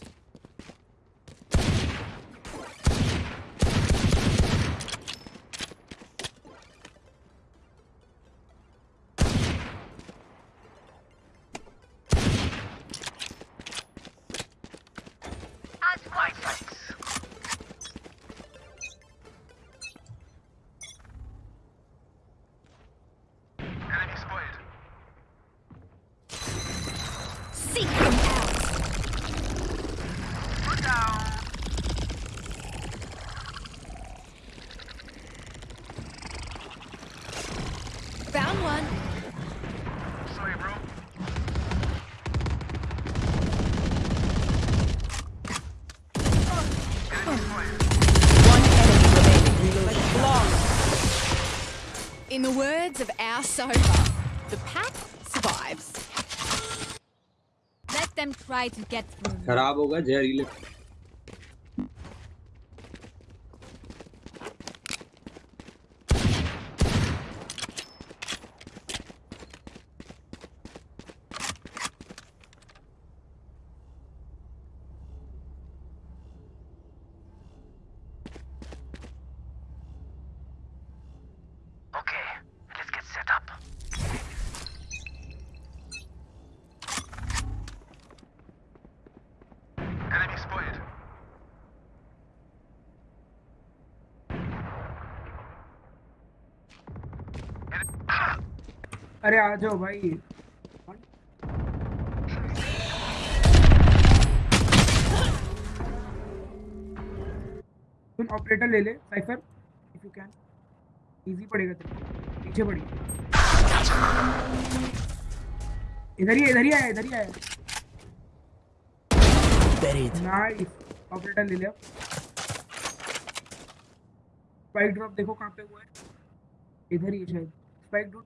of our sofa, the pack survives. Let them try to get through. me. खराब होगा जहरीले अरे आ जाओ भाई। तुम operator ले ले Cypher if you can easy पड़ेगा तेरे पीछे पड़ी इधर ही इधर ही आया इधर ही आया. नाइस ऑपरेटर ले लिया। स्पाइक ड्रॉप देखो कहाँ पे हुआ है। इधर ही शायद। Spike drop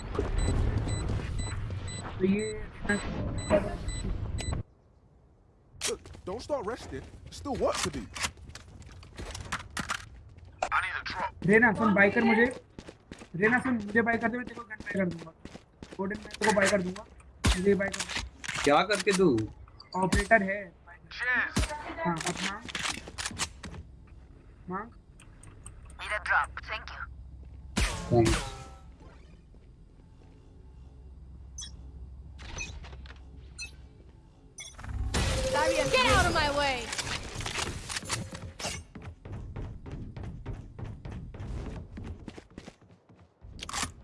Look, don't start resting. Still work to do. Reyna soon buy कर मुझे। रेना सुन मुझे बाय कर दे मैं तेरे को गन बाय कर दूँगा। कोडिन मैं तेरे को बाय कर दूँगा। मुझे बाय कर क्या करके तू? ऑपरेटर है। हाँ अपना मांग। Need drop thank you thank Get out of my way.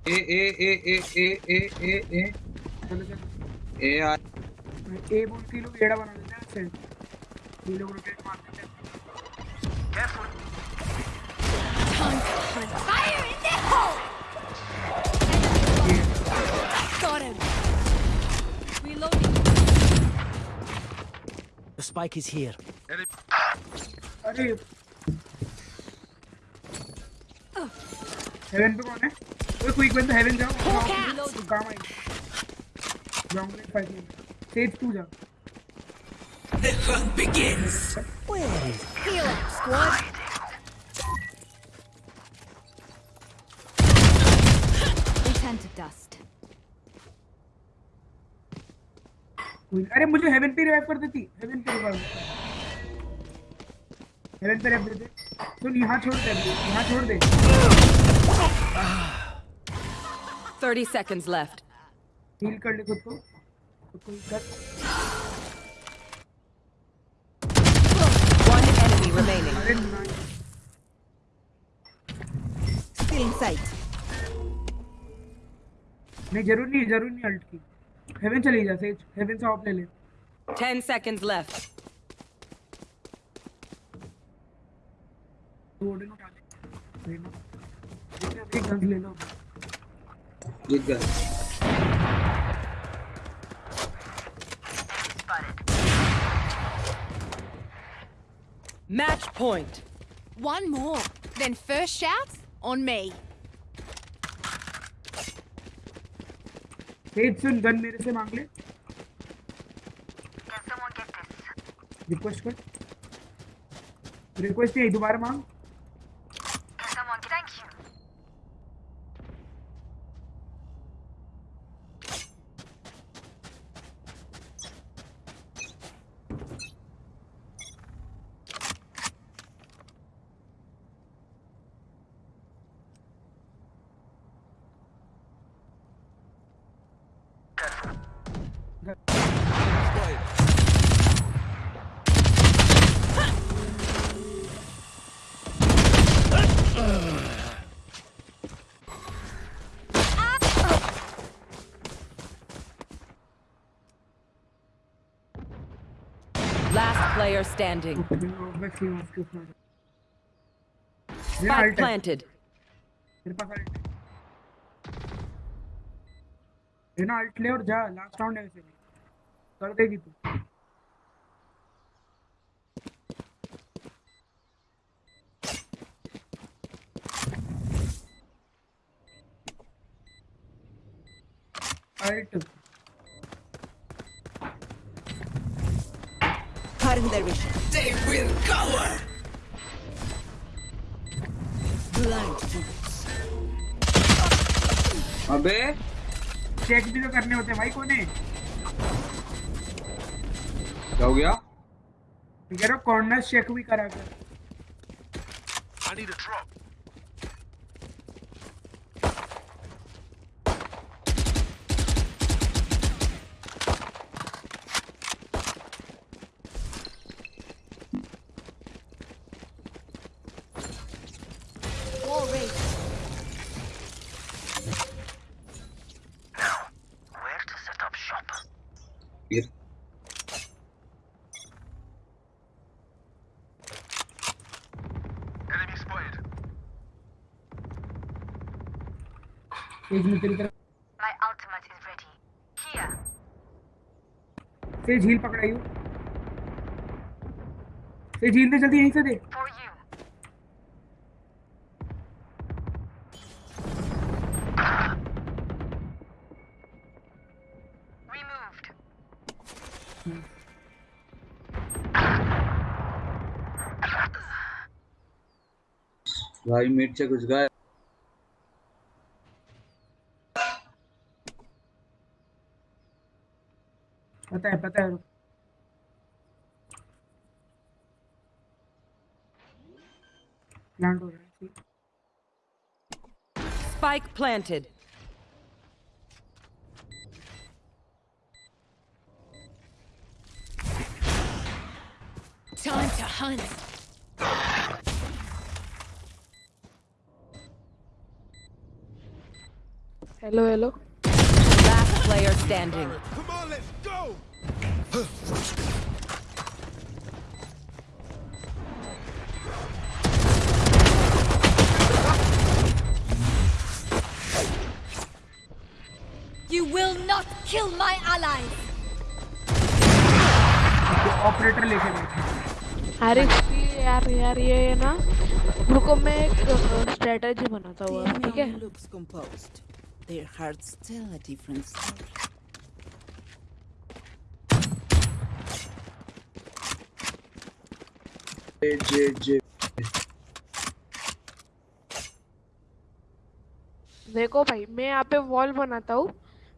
ए ए ए ए ए ए ए ए चलो चलो ए आ ए बोल के लोग एड़ा बना देते हैं ऐसे ये लोग रोटेट मार देते हैं Careful. Fire in the hole. Got him. The spike is here. Heaven पे कौन है ओए क्विक बंदा हेवन जाओ गामा ग्राउंड में फाइट में स्टेज 2 जाओ The hunt begins. Where is heal up squad? Return to dust. अरे मुझे हेवन पे रिवाइव कर देती। हेवन पे रिवाइव हेवन पे रिवाइव दे सुन यहाँ छोड़ दे यहाँ छोड़ दे। 30 seconds left. हील कर ले खुद को। खुद को कर। One enemy remaining. Still in sight. नहीं ज़रूर नहीं ज़रूर नहीं अल्ट की। हेवन चली जा सेज हेवन से ऑफ ले ले 10 seconds left. तो ओडन उठा ले रेना के गन्स ले लो जीत गए Match point. One more. Then first shouts on me. तेज सुन गन मेरे से मांग ले। रिक्वेस्ट कर। रिक्वेस्ट नहीं दोबारा मांग Last player standing. ऑब्वियसली उसके ऊपर Spike planted. तेरे पास अल्ट है ना अल्ट ले और जा लास्ट राउंड है वैसे भी कर देगी तू। Ult Cutting their vision. They will cover. Blind fools. अबे चेक भी तो करने होते हैं भाई कोने क्या हो गया कह रहा कॉर्नर चेक भी करा कर I need a drop. तेज तेरी तरफ़ My ultimate is ready. Here. तेज झील पकड़ाई हो तेज झील दे जल्दी यहीं से दे For you. भाई मिड से घुस पता है पता है रुक। प्लांट हो रहा है ठीक। Spike planted. Time to hunt. Hello hello Last player standing. Come on, let's go. You will not kill my allies. Operator लेके बैठे अरे इसकी यार यार ये ना रुको मैं एक स्ट्रेटजी बनाता हुआ ठीक है Damian looks composed. Their hearts tell a different story. देखो भाई, मैं यहाँ पे वॉल बनाता हूँ,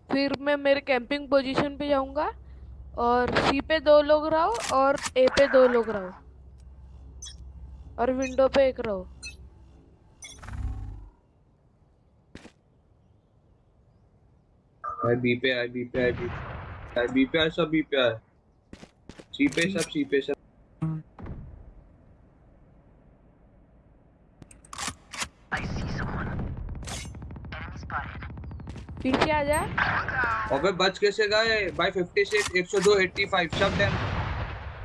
फिर मैं मेरे कैंपिंग पोजीशन पे जाऊँगा और सी पे दो लोग रहो और ए पे दो लोग रहो और विंडो पे एक रहो। भाई बी पे आए बी पे आए बी आए बी पे सब बी पे सी पे सब सी पे सब। पीछे आ जा। अबे बच कैसे गए? भाई 50 से 102 85 सब डैम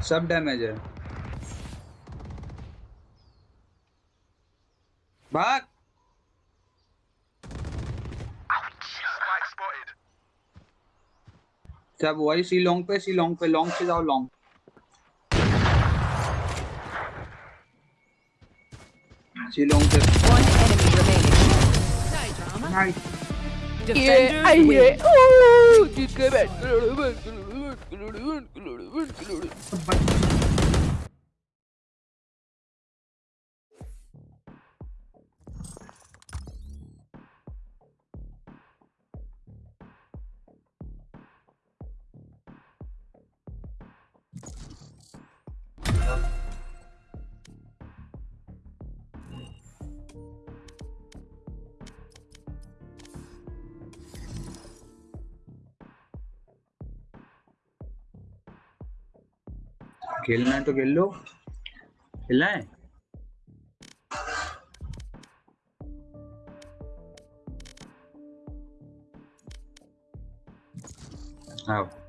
सब डैमेज है। भाग। सब वही सी लॉन्ग पे सी लॉन्ग पे लॉन्ग से जाओ लॉन्ग सी लॉन्ग पे। One enemy remaining. Nice. Defenders आई है win. ओह खेलना है तो खेल लो। खेलना है? आओ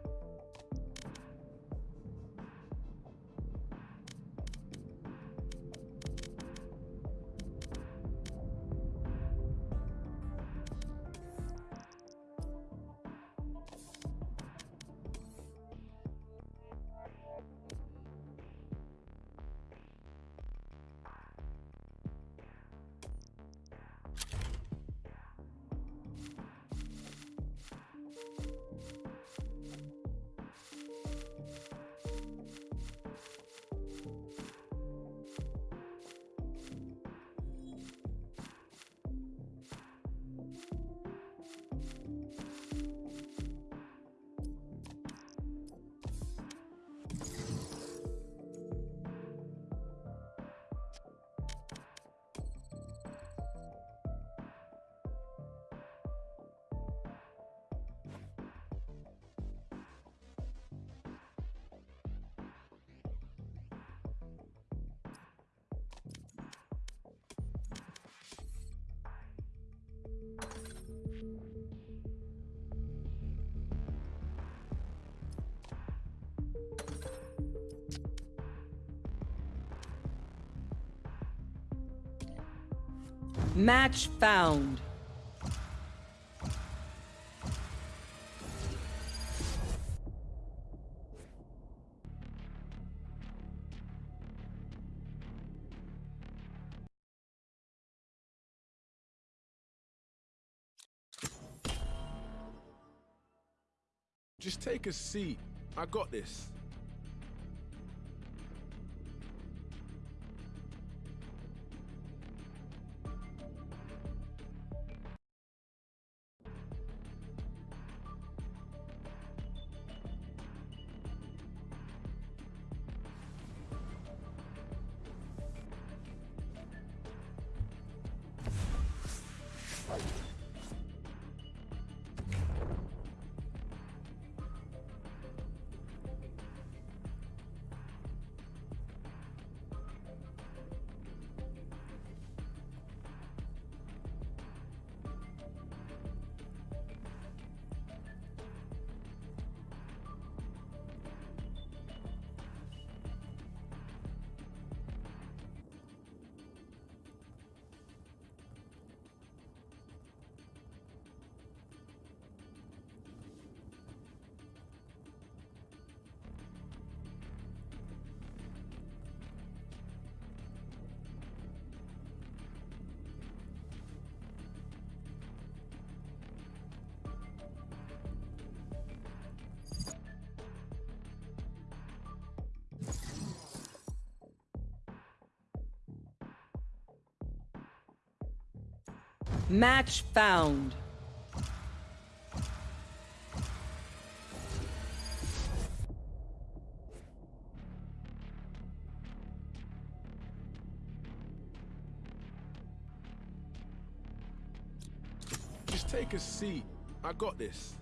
Match found. Just take a seat. I got this. Match found. Just take a seat. I got this.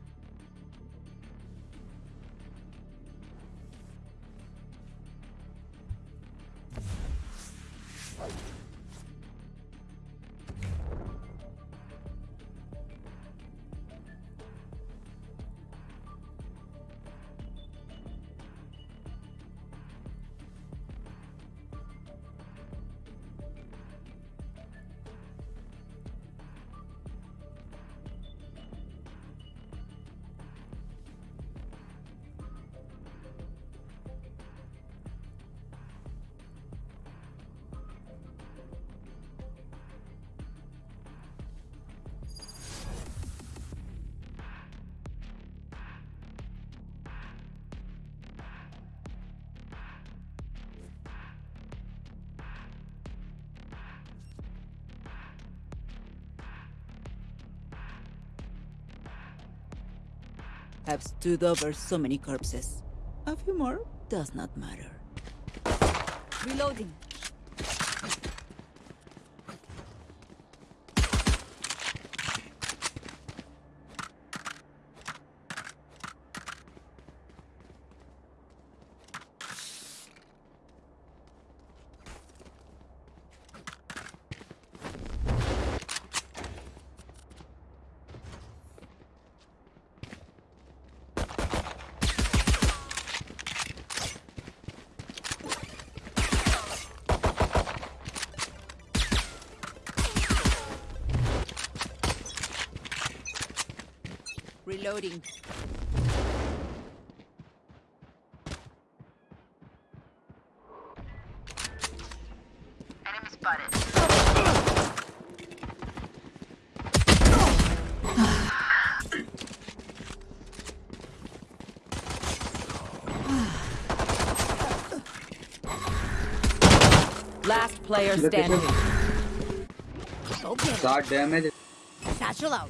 Have stood over so many corpses. A few more does not matter. Reloading. Reloading. Enemy spotted. Last player standing. Start damage. Satchel out.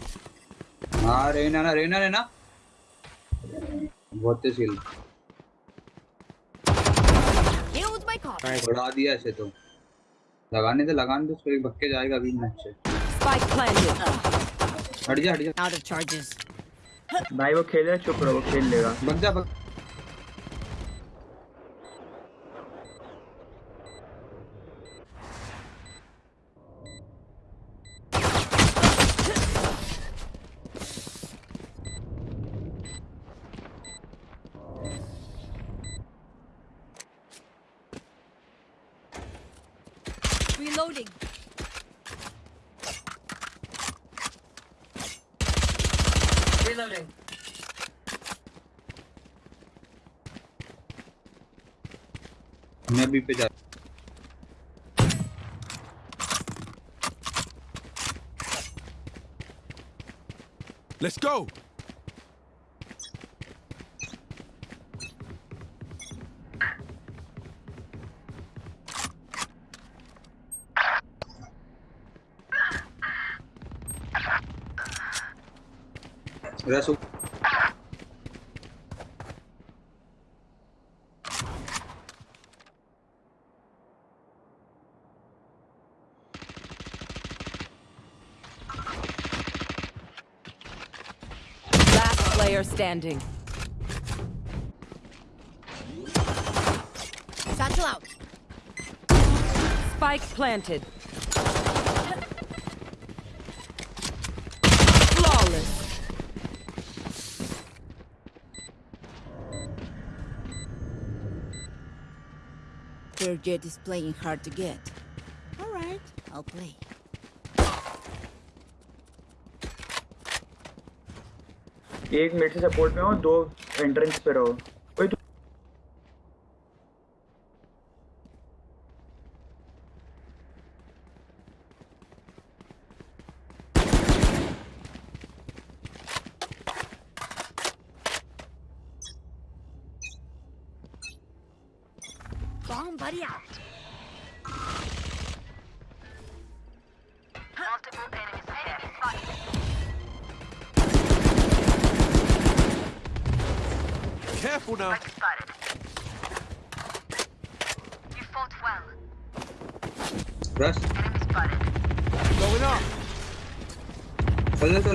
हाँ रेना ना रेना रेना बहुत तेज खेल. उड़ा दिया ऐसे तो। लगाने दे लगाने दे उसको एक भक्के जाएगा अभी मैच से। हट जा हट जा. भाई वो खेल रहा है चुप रहो वो खेल लेगा। बंदा जा go. रसू Last player standing. Satchel out. Spike planted. Flawless. Their jet is playing hard to get. Alright, I'll play. एक मेरे से सपोर्ट में हो दो एंट्रेंस पे रहो।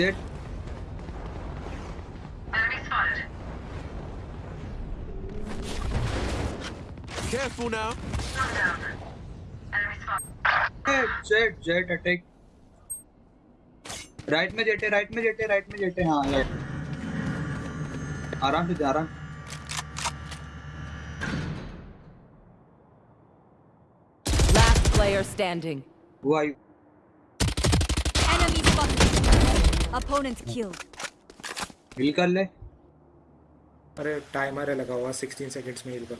अबे Enemy spotted. Careful now. Jett Jett attack right में जेटे राइट में जेटे राइट में जेटे हाँ राइट आराम से जा आराम Last player standing. वो आई Enemy spotted. Opponent killed. हिल कर ले अरे टाइमर है लगा हुआ 16 सेकंड्स में हिल कर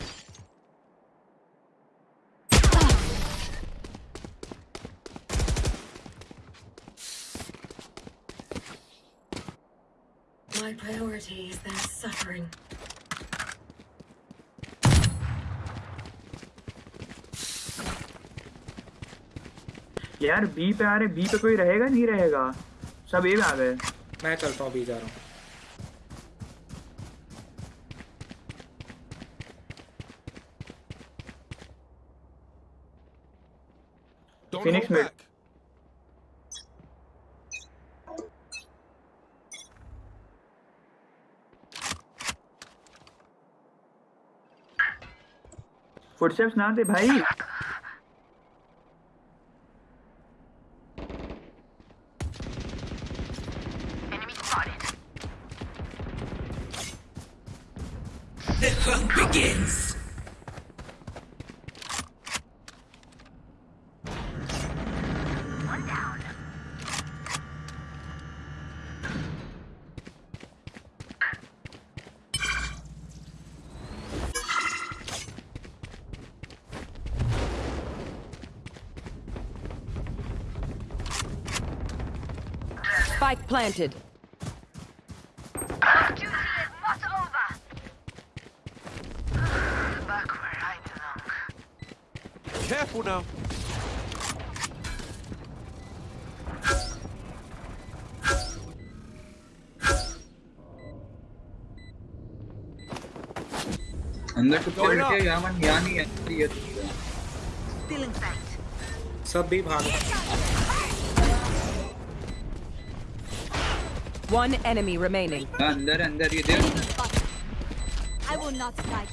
My priority is their suffering. यार बी पे आ रहे बी पे कोई रहेगा नहीं रहेगा सब ए में आ गए। मैं चलता हूँ बी जा रहा हूँ। Back. फुटस्टेप्स ना दे भाई। belong. Careful now. अंदर टुकड़े बैठे यहाँ मन यहाँ नहीं है ये Still in sight. सब भी भाग One enemy remaining. Under, under, you? I will not strike.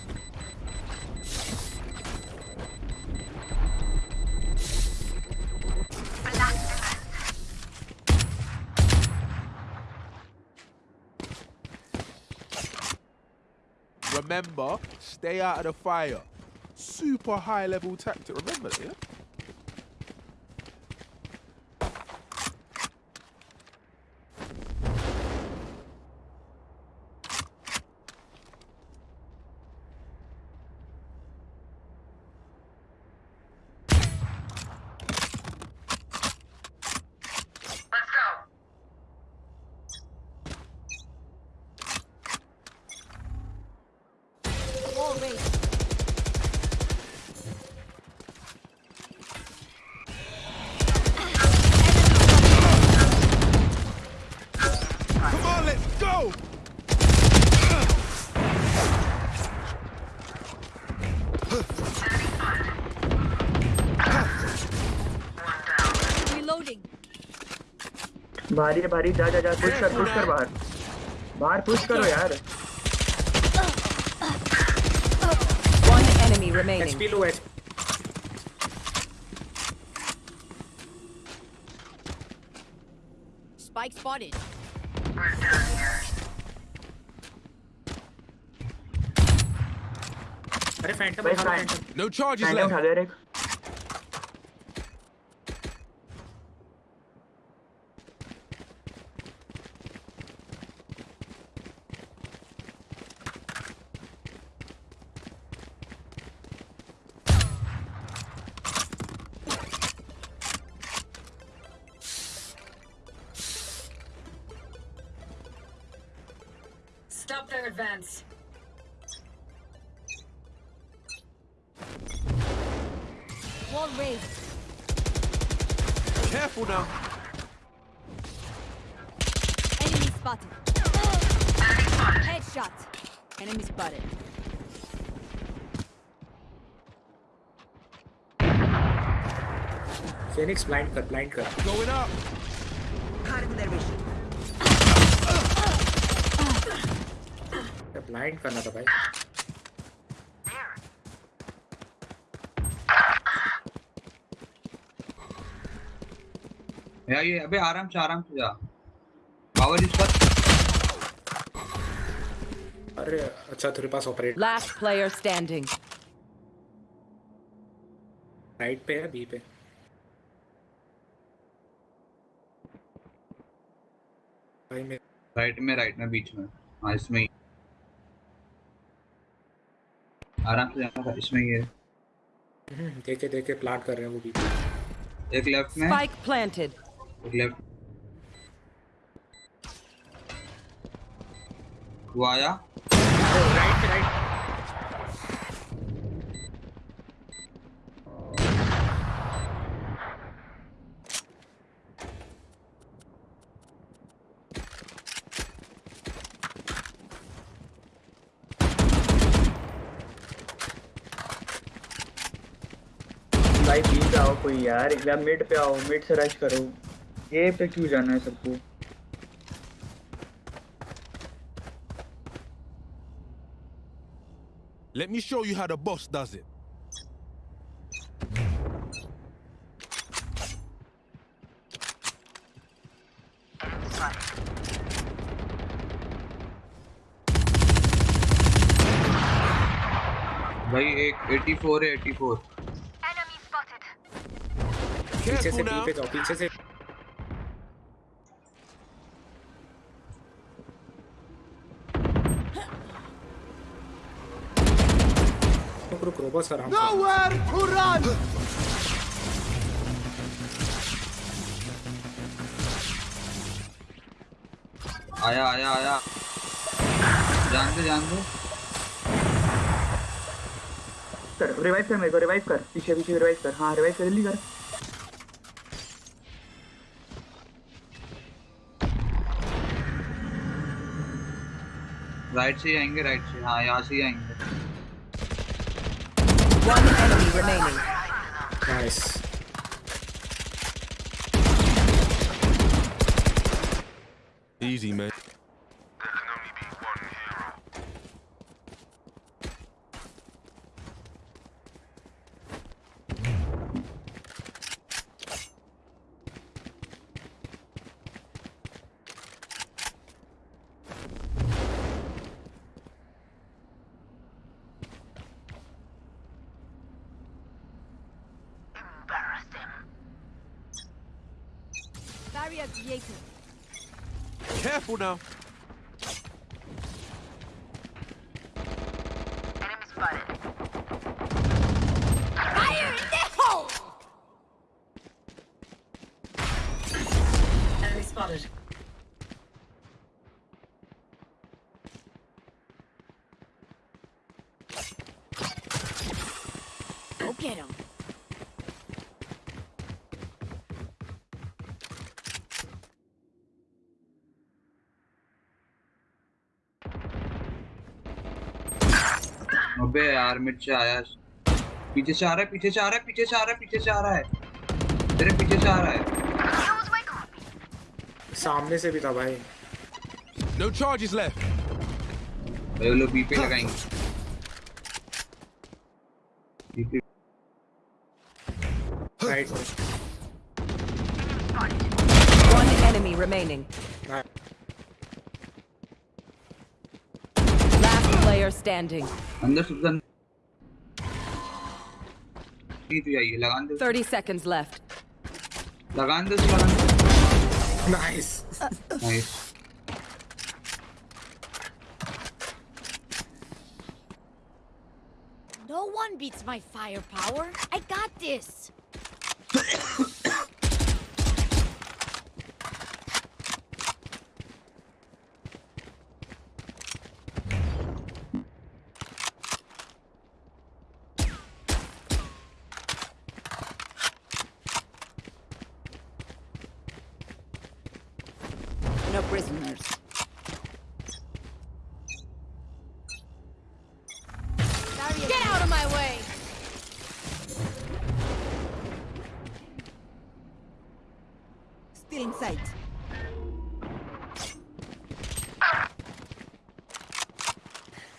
Remember, stay out of the fire. Super high level tactic. Remember that, yeah? भारी है भारी जा जा जा पुश कर पुश कर बाहर बाहर पुश करो यार One enemy remaining. HP low H Spike spotted. अरे फैंटम भाई Phantom Phantom No charges Phantom left. दे यार Phoenix blind कर blind कर गोइंग करना था भाई या ये अबे आराम से आराम से जा पावर इस पर अरे अच्छा तेरे पास operate last player standing right पे है बी पे. राइट में राइट में बीच में। हाँ इसमें ही। आराम से जाना था इसमें ही है। हम्म, देखे देखे प्लांट कर रहे हैं वो भी। एक लेफ़्ट में। स्पाइक प्लांटेड एक लेफ़्ट वो आया राइट पे राइट भाई बी पे आओ कोई यार एक बार मिड पे आओ मिड से रश करो। ए पे क्यों जाना है सबको? Let me show you how the boss does it. भाई एक 84 है 84 पीछे से बी पे जाओ पीछे से। रुक रुक रुक बस आराम Nowhere to run! आया आया आया। जान दे जान दे। कर रिवाइव कर मेरे को रिवाइव कर। पीछे पीछे रिवाइव कर। हाँ रिवाइव कर जल्दी कर। राइट से ही आएँगे राइट से हाँ यहाँ से ही आएँगे One enemy remaining. Nice Easy, man. Now. यार मिड से आया। पीछे से आ रहा है पीछे से आ रहा है पीछे से आ रहा है पीछे से आ रहा है। तेरे पीछे से आ रहा है। सामने से भी था भाई। No charges left. भाई वो लोग बी पे लगाएँगे। Right One enemy remaining. Last player standing. अंदर सुल्तान नहीं तो आइए लगान दे 30 seconds left. लगान दे उसे, लगान दे nice nice No one beats my firepower. I got this.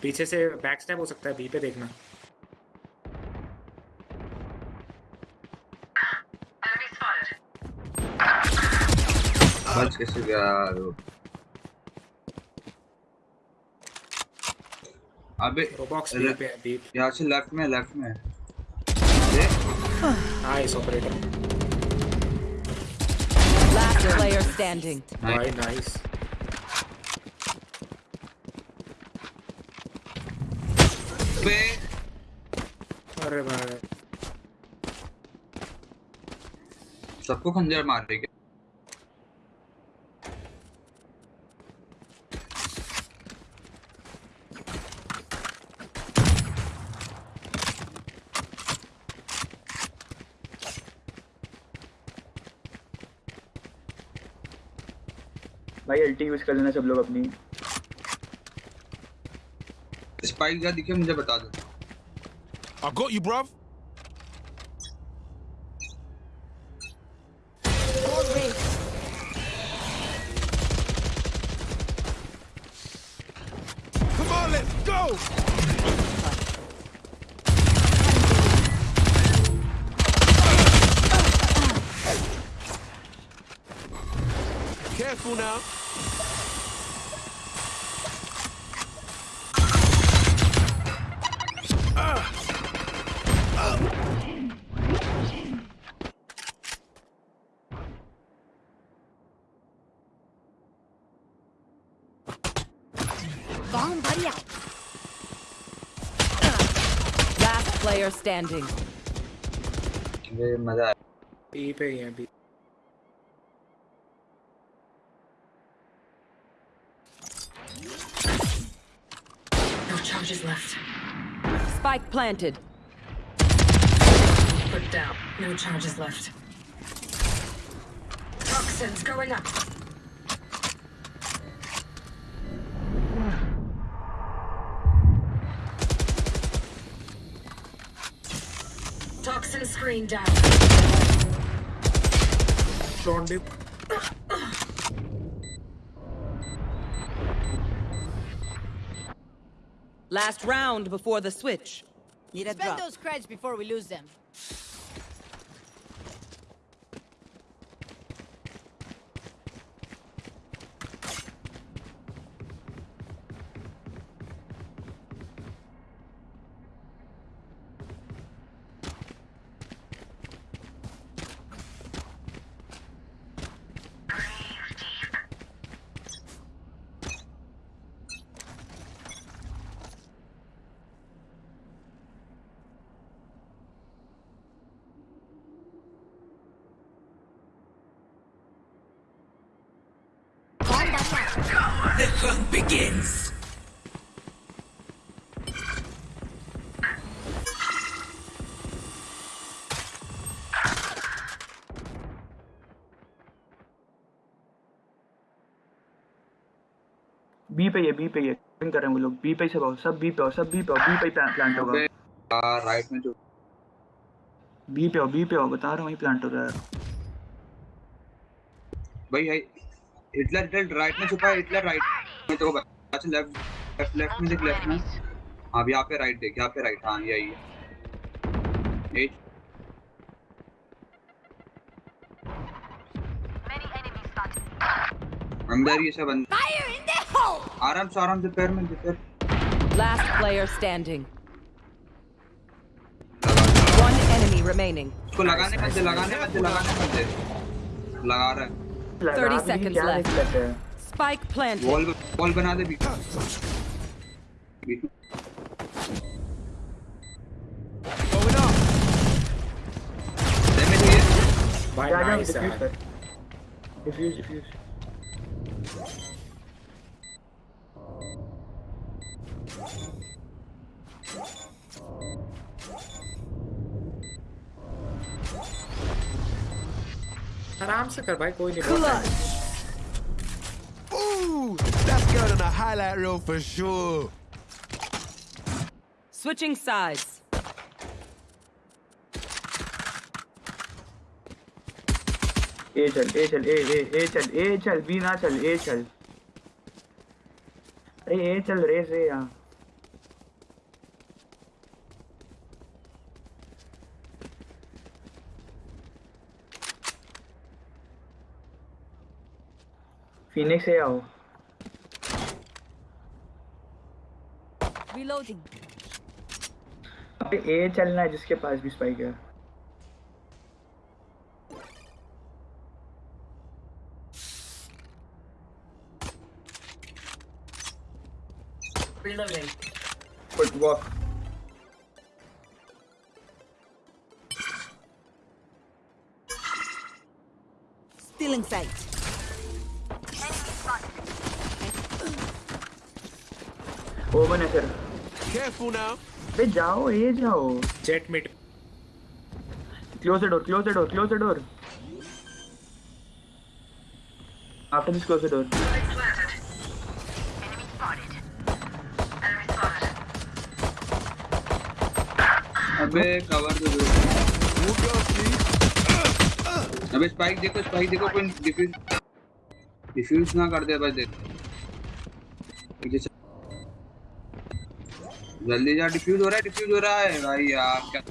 पीछे से बैक स्टैप हो सकता है बी पे देखना। बच कैसे गया अबे रोबॉक्स ले- पे है डीप यहाँ से लेफ़्ट में लेफ़्ट में। Nice operator player standing. भाई नाइस बे अरे भाई। सबको खंजर मार रही है भाई अल्टी यूज़ कर लेना सब लोग अपनी। स्पाइक जहाँ दिखे मुझे बता दो I got you, bruv. player standing. ये मजा आया बी पे ही है B No charges left. Spike planted. Put down. No charges left. Toxins going up. Down. Dip. Last round before the switch. Need a Spend drop. those creds before we lose them. पे ही है B पे ही है कर रहे हैं वो लोग। B पे ही सब सब बी पे आओ सब बी पे बी पे प्लांट होगा। यार राइट में जो बी पे आओ बी पे आओ बता रहा हूँ वही प्लांट हो रहा है। भाई है हिटलर हिटलर राइट में छुपा है हिटलर राइट में तो अच्छा लेफ़्ट लेफ़्ट लेफ़्ट में देख लेफ़्ट में। हाँ अब यहाँ पे राइट देख यहाँ पे राइट हाँ यही है। एट अंदर ये सब अंदर Fire in the hole! आराम से आराम से पैर में पैर Last player standing. One enemy remaining. उसको लगाने मत दे लगाने मत दे लगाने मत दे लगा रहा है 30 seconds left. Spike planted. Wall wall बना दे बीच बीच भाई जा जा नाइस डिफ्यूज यार कर डिफ्यूज आराम से कर भाई कोई नहीं बहुत है। Ooh, that's going on a highlight reel for sure. Switching sides. ए चल ए चल ए ए ए चल ए चल बी ना चल ए चल अरे ए चल रेस रे यहाँ फिनिक्स से आओ Reloading. अबे ए चलना है जिसके पास भी स्पाइक है Reloading. फुटवॉक Still in sight. ओवन है सर Careful now. बे जाओ ए जाओ। Jett mid close the door close the door close the door after this close the door अबे कवर दे दो। अबे स्पाइक देखो स्पाइक देखो कोई डिफ्यूज डिफ्यूज ना कर दे बस देख पीछे से- जल्दी जा डिफ्यूज हो रहा है डिफ्यूज हो रहा है भाई यार क्या.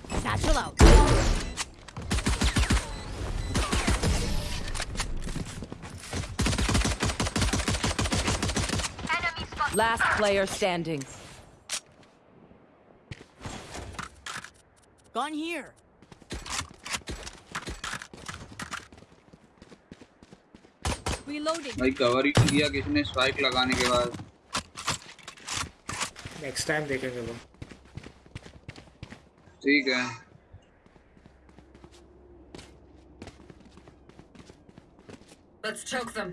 Last player standing. Gone here. Reloading. भाई कवर ही नहीं दिया किसी ने स्पाइक लगाने के बाद नेक्स्ट टाइम देखेंगे वो ठीक है Let's choke them.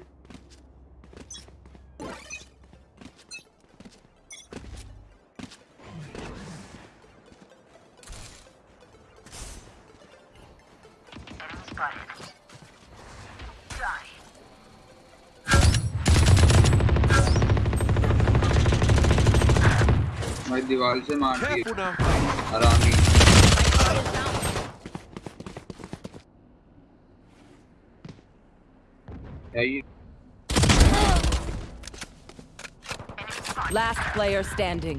भाई दीवार से मार दी Careful now. हरामी क्या ये Last player standing.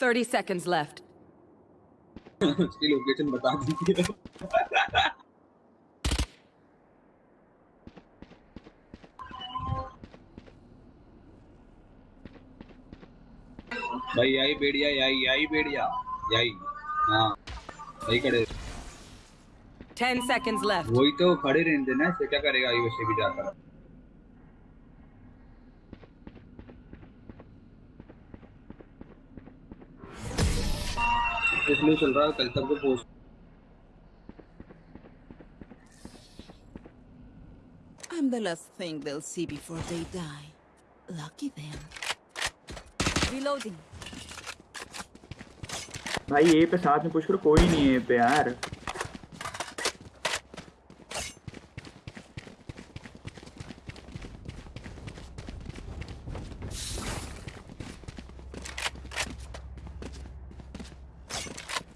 Thirty seconds left. उसकी लोकेशन बता दीजिए भाई यही बेड़िया यही यही बेड़िया यही हाँ वही खड़े Ten seconds left. वही तो खड़े रहने देना इससे क्या करेगा ये वैसे भी जाकर इसलिए चल रहा कल तक तो post I'm the last thing they'll see before they die. Lucky them. Reloading. भाई ये पे साथ में पुश करो कोई नहीं है पे यार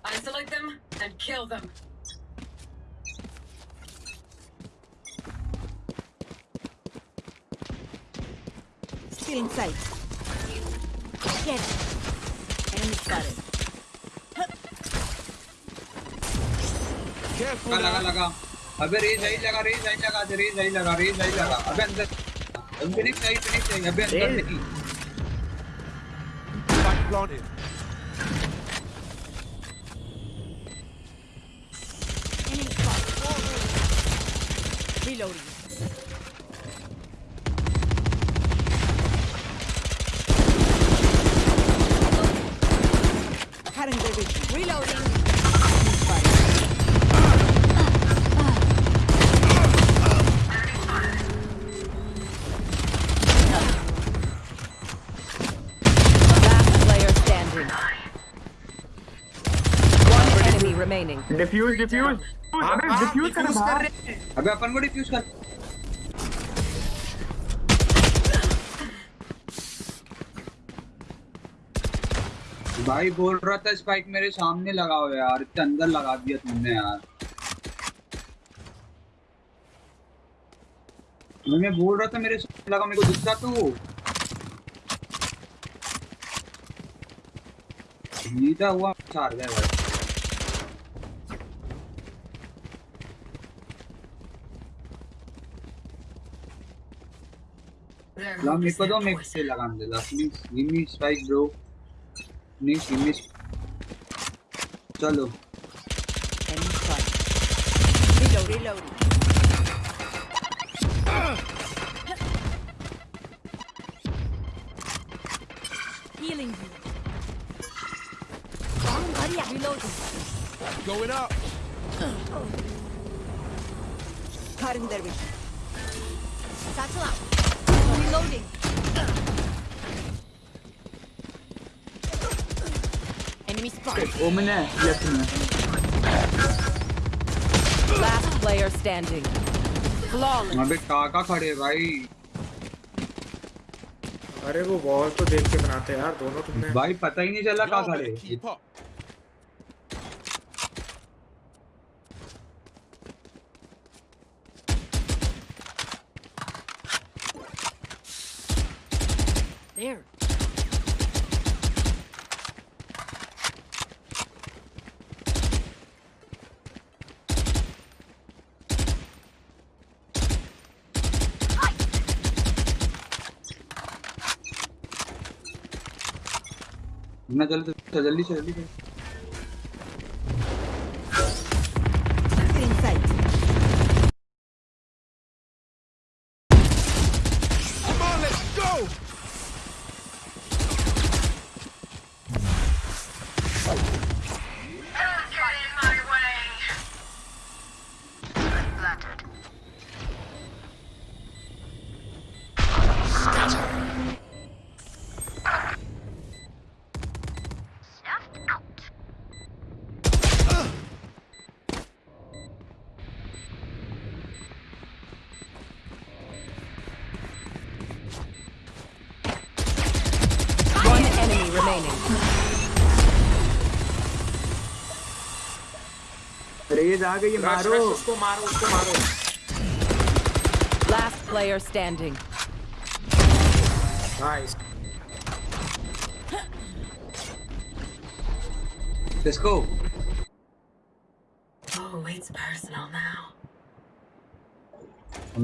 Isolate them and kill them. Still in sight. Get it. Enemy spotted. Careful लगा लगा now. लगा अबे रेज आई लगा रेज आई लगा दे रेज आई लगा रेज आई लगा। अबे अंदर फिनिक्स आई नहीं आई अबे अंदर नहीं। डिफ्यूज डिफ्यूज अबे डिफ्यूज कर बाहर। अबे अपन को डिफ्यूज कर भाई बोल रहा था स्पाइक मेरे सामने लगाओ यार। इतने अंदर लगा दिया तुमने यार। मैं बोल रहा था मेरे सामने लगा मेरे को दिख रहा तो जीता हुआ चार गया भाई। make a don't make still alhamdulillah. Please give me strike bro. Please give me चलो reload reload ओमन है लेफ़्ट में Last player standing. Flawless. अबे काका खड़े भाई अरे वो वॉल तो देख के बनाते यार दोनों तुमने भाई पता ही नहीं चला का खड़े There. ना जल्दी जल्दी से जल्दी से आ गई रश मारो। रश उसको मारो उसको मारो। Last player standing. Nice let's go Oh, it's personal now.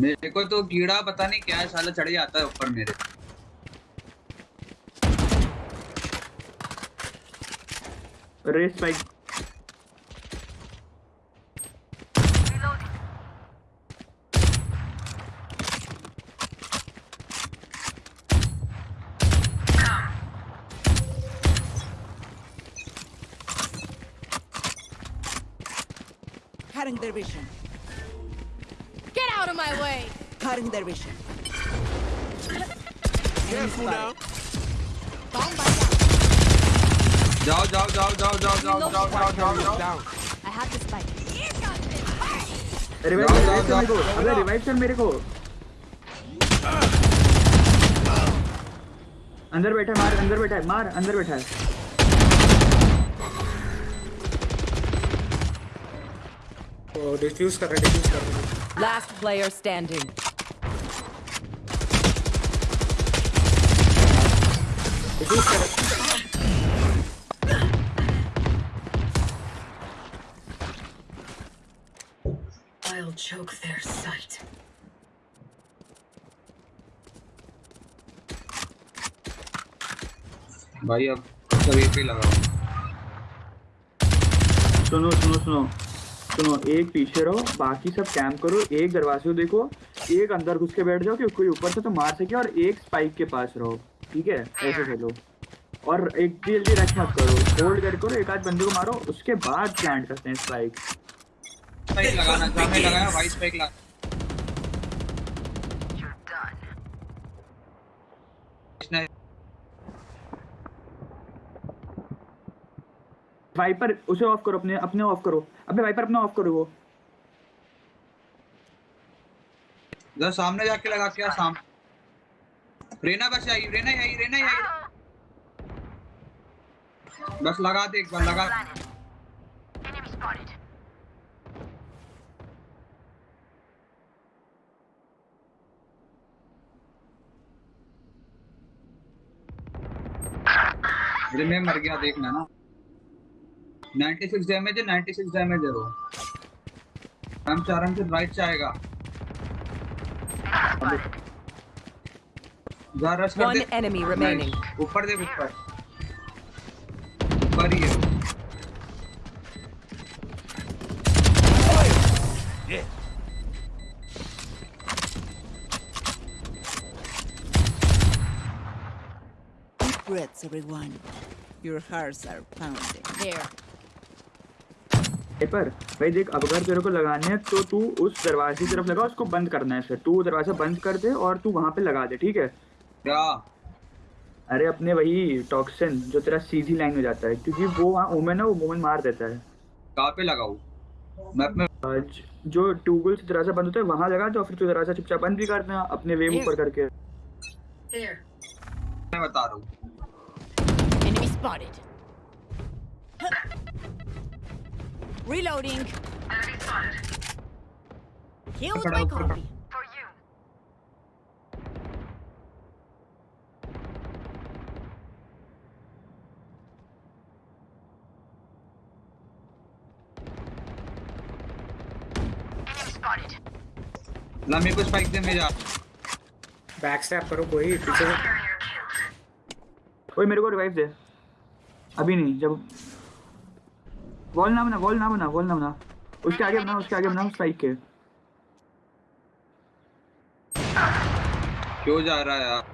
मेरे को तो कीड़ा पता नहीं क्या है साला चढ़ जाता है ऊपर मेरे। Race spike Cutting their vision. Get out of my way. Cutting their vision. Careful now. Bomb buddy जाओ जाओ जाओ जाओ जाओ जाओ जाओ जाओ जाओ जाओ Down. I have the spike. Revive जाओ, चल मेरे को अबे। रिवाइव चल मेरे को अंदर बैठा है मार अंदर बैठा है मार अंदर बैठा है वो डिफ्यूज कर रहे डिफ्यूज कर रहे Last player standing. डिफ्यूज कर रहे I'll choke their sight. भाई अब सभी पे लगाओ सुनो सुनो सुनो सुनो, एक पीछे रहो, बाकी सब कैम्प करो, एक दरवाजे को देखो, एक अंदर घुस के बैठ जाओ कि कोई ऊपर से तो मार सके और एक स्पाइक के पास रहो, ठीक है? ऐसे खेलो। और एक जल्दी रश मत करो होल्ड कर करो, एक आध बंदे को मारो, उसके बाद प्लांट करते हैं स्पाइक स्पाइक लगाना लगाया वाइट स्पाइक लगा इसने वाइपर उसे ऑफ़ करो, अपने अपने ऑफ़ करो। अबे वाइपर अपना ऑफ़ करो वो। जरा सामने जाके लगा के आ, साम रेना बस आई रेना आई रेना आई बस लगा दे एक बार, लगा अरे मैं मर गया, देखना ना। 96 डैमेज है 96 डैमेज है वो हम हैं कि राइट से आएगा जा रश कर दे remaining. Nice. ऊपर देख ऊपर ऊपर ही है breaths, everyone. Your hearts are pounding. There. Viper भाई देख अब अगर तेरे को लगाने हैं तो तू उस दरवाजे की तरफ़ लगा उसको बंद करना है फिर तू दरवाज़ा बंद कर दे और तू वहाँ पे लगा दे ठीक है? क्या? अरे अपने वही टॉक्सिन जो तेरा सीधी लाइन में जाता है क्योंकि वो वहाँ ओमेन है वो मोमेन मार देता है। कहाँ पे लगाऊँ? मैप में जो टूगल से दरवाज़ा बंद होता है वहाँ लगा दो फिर तू दरवाज़ा चुपचाप बंद भी कर देना अपने वेव ऊपर करके। There. मैं बता रहा हूँ. Reloading. Enemy spotted. Killed my copy. For you. Enemy spotted. ला मेरे को स्पाइक दे मेरा बैक स्टैप करो कोई पीछे से ओए मेरे को रिवाइव दे अभी नहीं जब वॉल ना बना वॉल ना बना वॉल ना बना उसके आगे बना उसके आगे बना स्ट्राइक के क्यों जा रहा है यार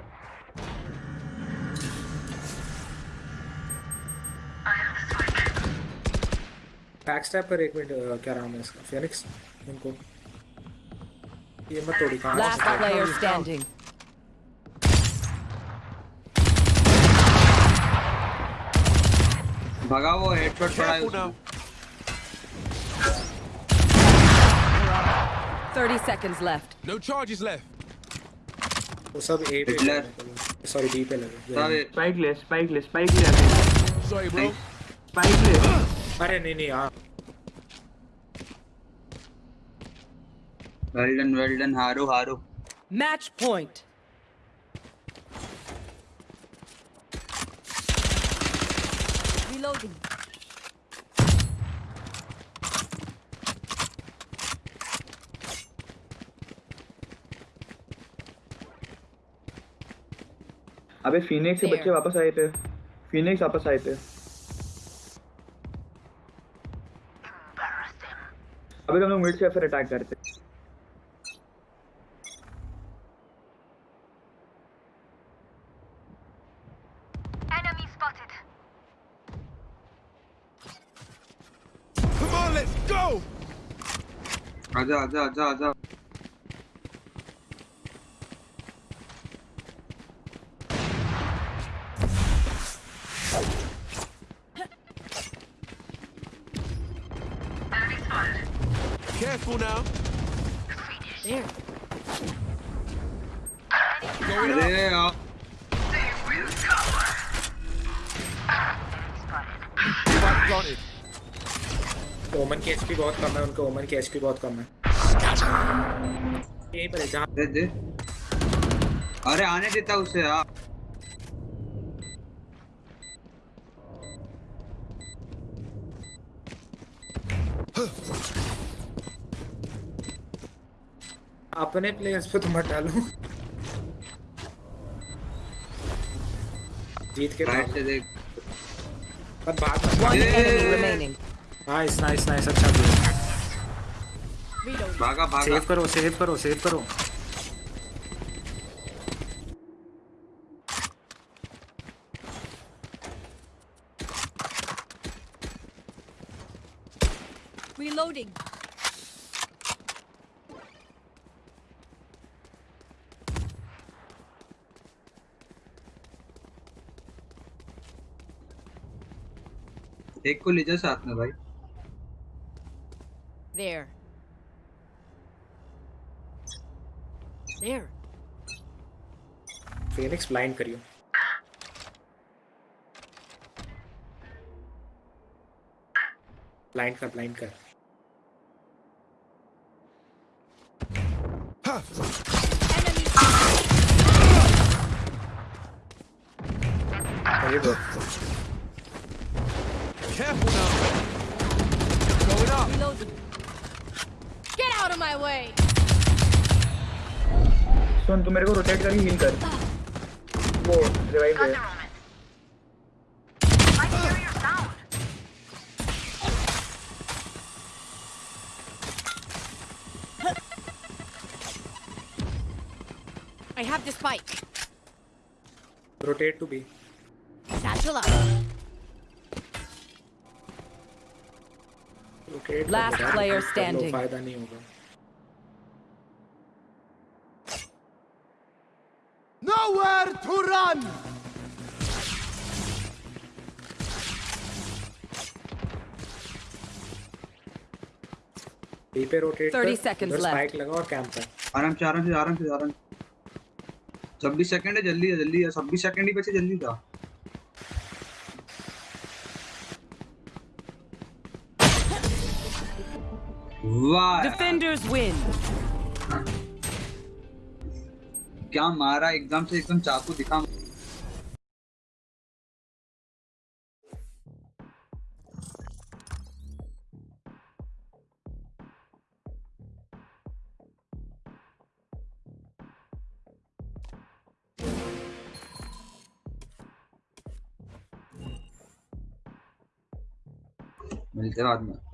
बैक स्टैप कर एक मिनट क्या नाम है इसका? फिनिक्स इनको। ये मत तोड़ी कहाँ Last से- player standing. भगा वो हेडशॉट पड़ा है 30 seconds left. No charges left. वो सब ए पे Hitler. सॉरी बी पे लगे सारे स्पाइक ले स्पाइक ले स्पाइक ले आगे Sorry, bro. स्पाइक ले अरे नहीं नहीं हाँ वेल डन वेल डन हारो हारो Match point. Reloading. अबे फिनिक्स से बच्चे वापस आए थे फिनिक्स वापस आए थे अबे हम लोग मिड से फिर अटैक करते. आजा आजा आजा आजा Enemy spotted. Careful now. There. Going up. अरे यार Spike planted. ओमन की एचपी बहुत कम है उनके ओमन की एचपी बहुत कम है। यहीं पर है जहाँ दे दे। अरे आने देता उसे यार अपने प्लेयर्स पे तो मत डालो। जीत के राइट से देख। पर बात नाइस नाइस नाइस अच्छा किया भागा भागा. सेव करो सेव करो सेव करो. Reloading. एक को ले जा साथ में भाई. There. There. फिनिक्स ब्लाइंड करियो ब्लाइंड कर ब्लाइंड कर Very good. Careful सुन तू मेरे को रोटेट करके हील कर वो रिवाइव दे I have the spike. Rotate to B. Satchel up. Rotate Last player कर standing. फ़ायदा नहीं होगा Nowhere run. पे रोटेट 30 seconds left. स्पाइक लगा और कैंप कर आराम से आराम से आराम से आराम छब्बीस सेकंड है जल्दी है जल्दी है छब्बीस सेकंड ही बचे जल्दी था वाह Defenders win. क्या मारा एकदम से एकदम चाकू दिखा मिलते हैं बाद में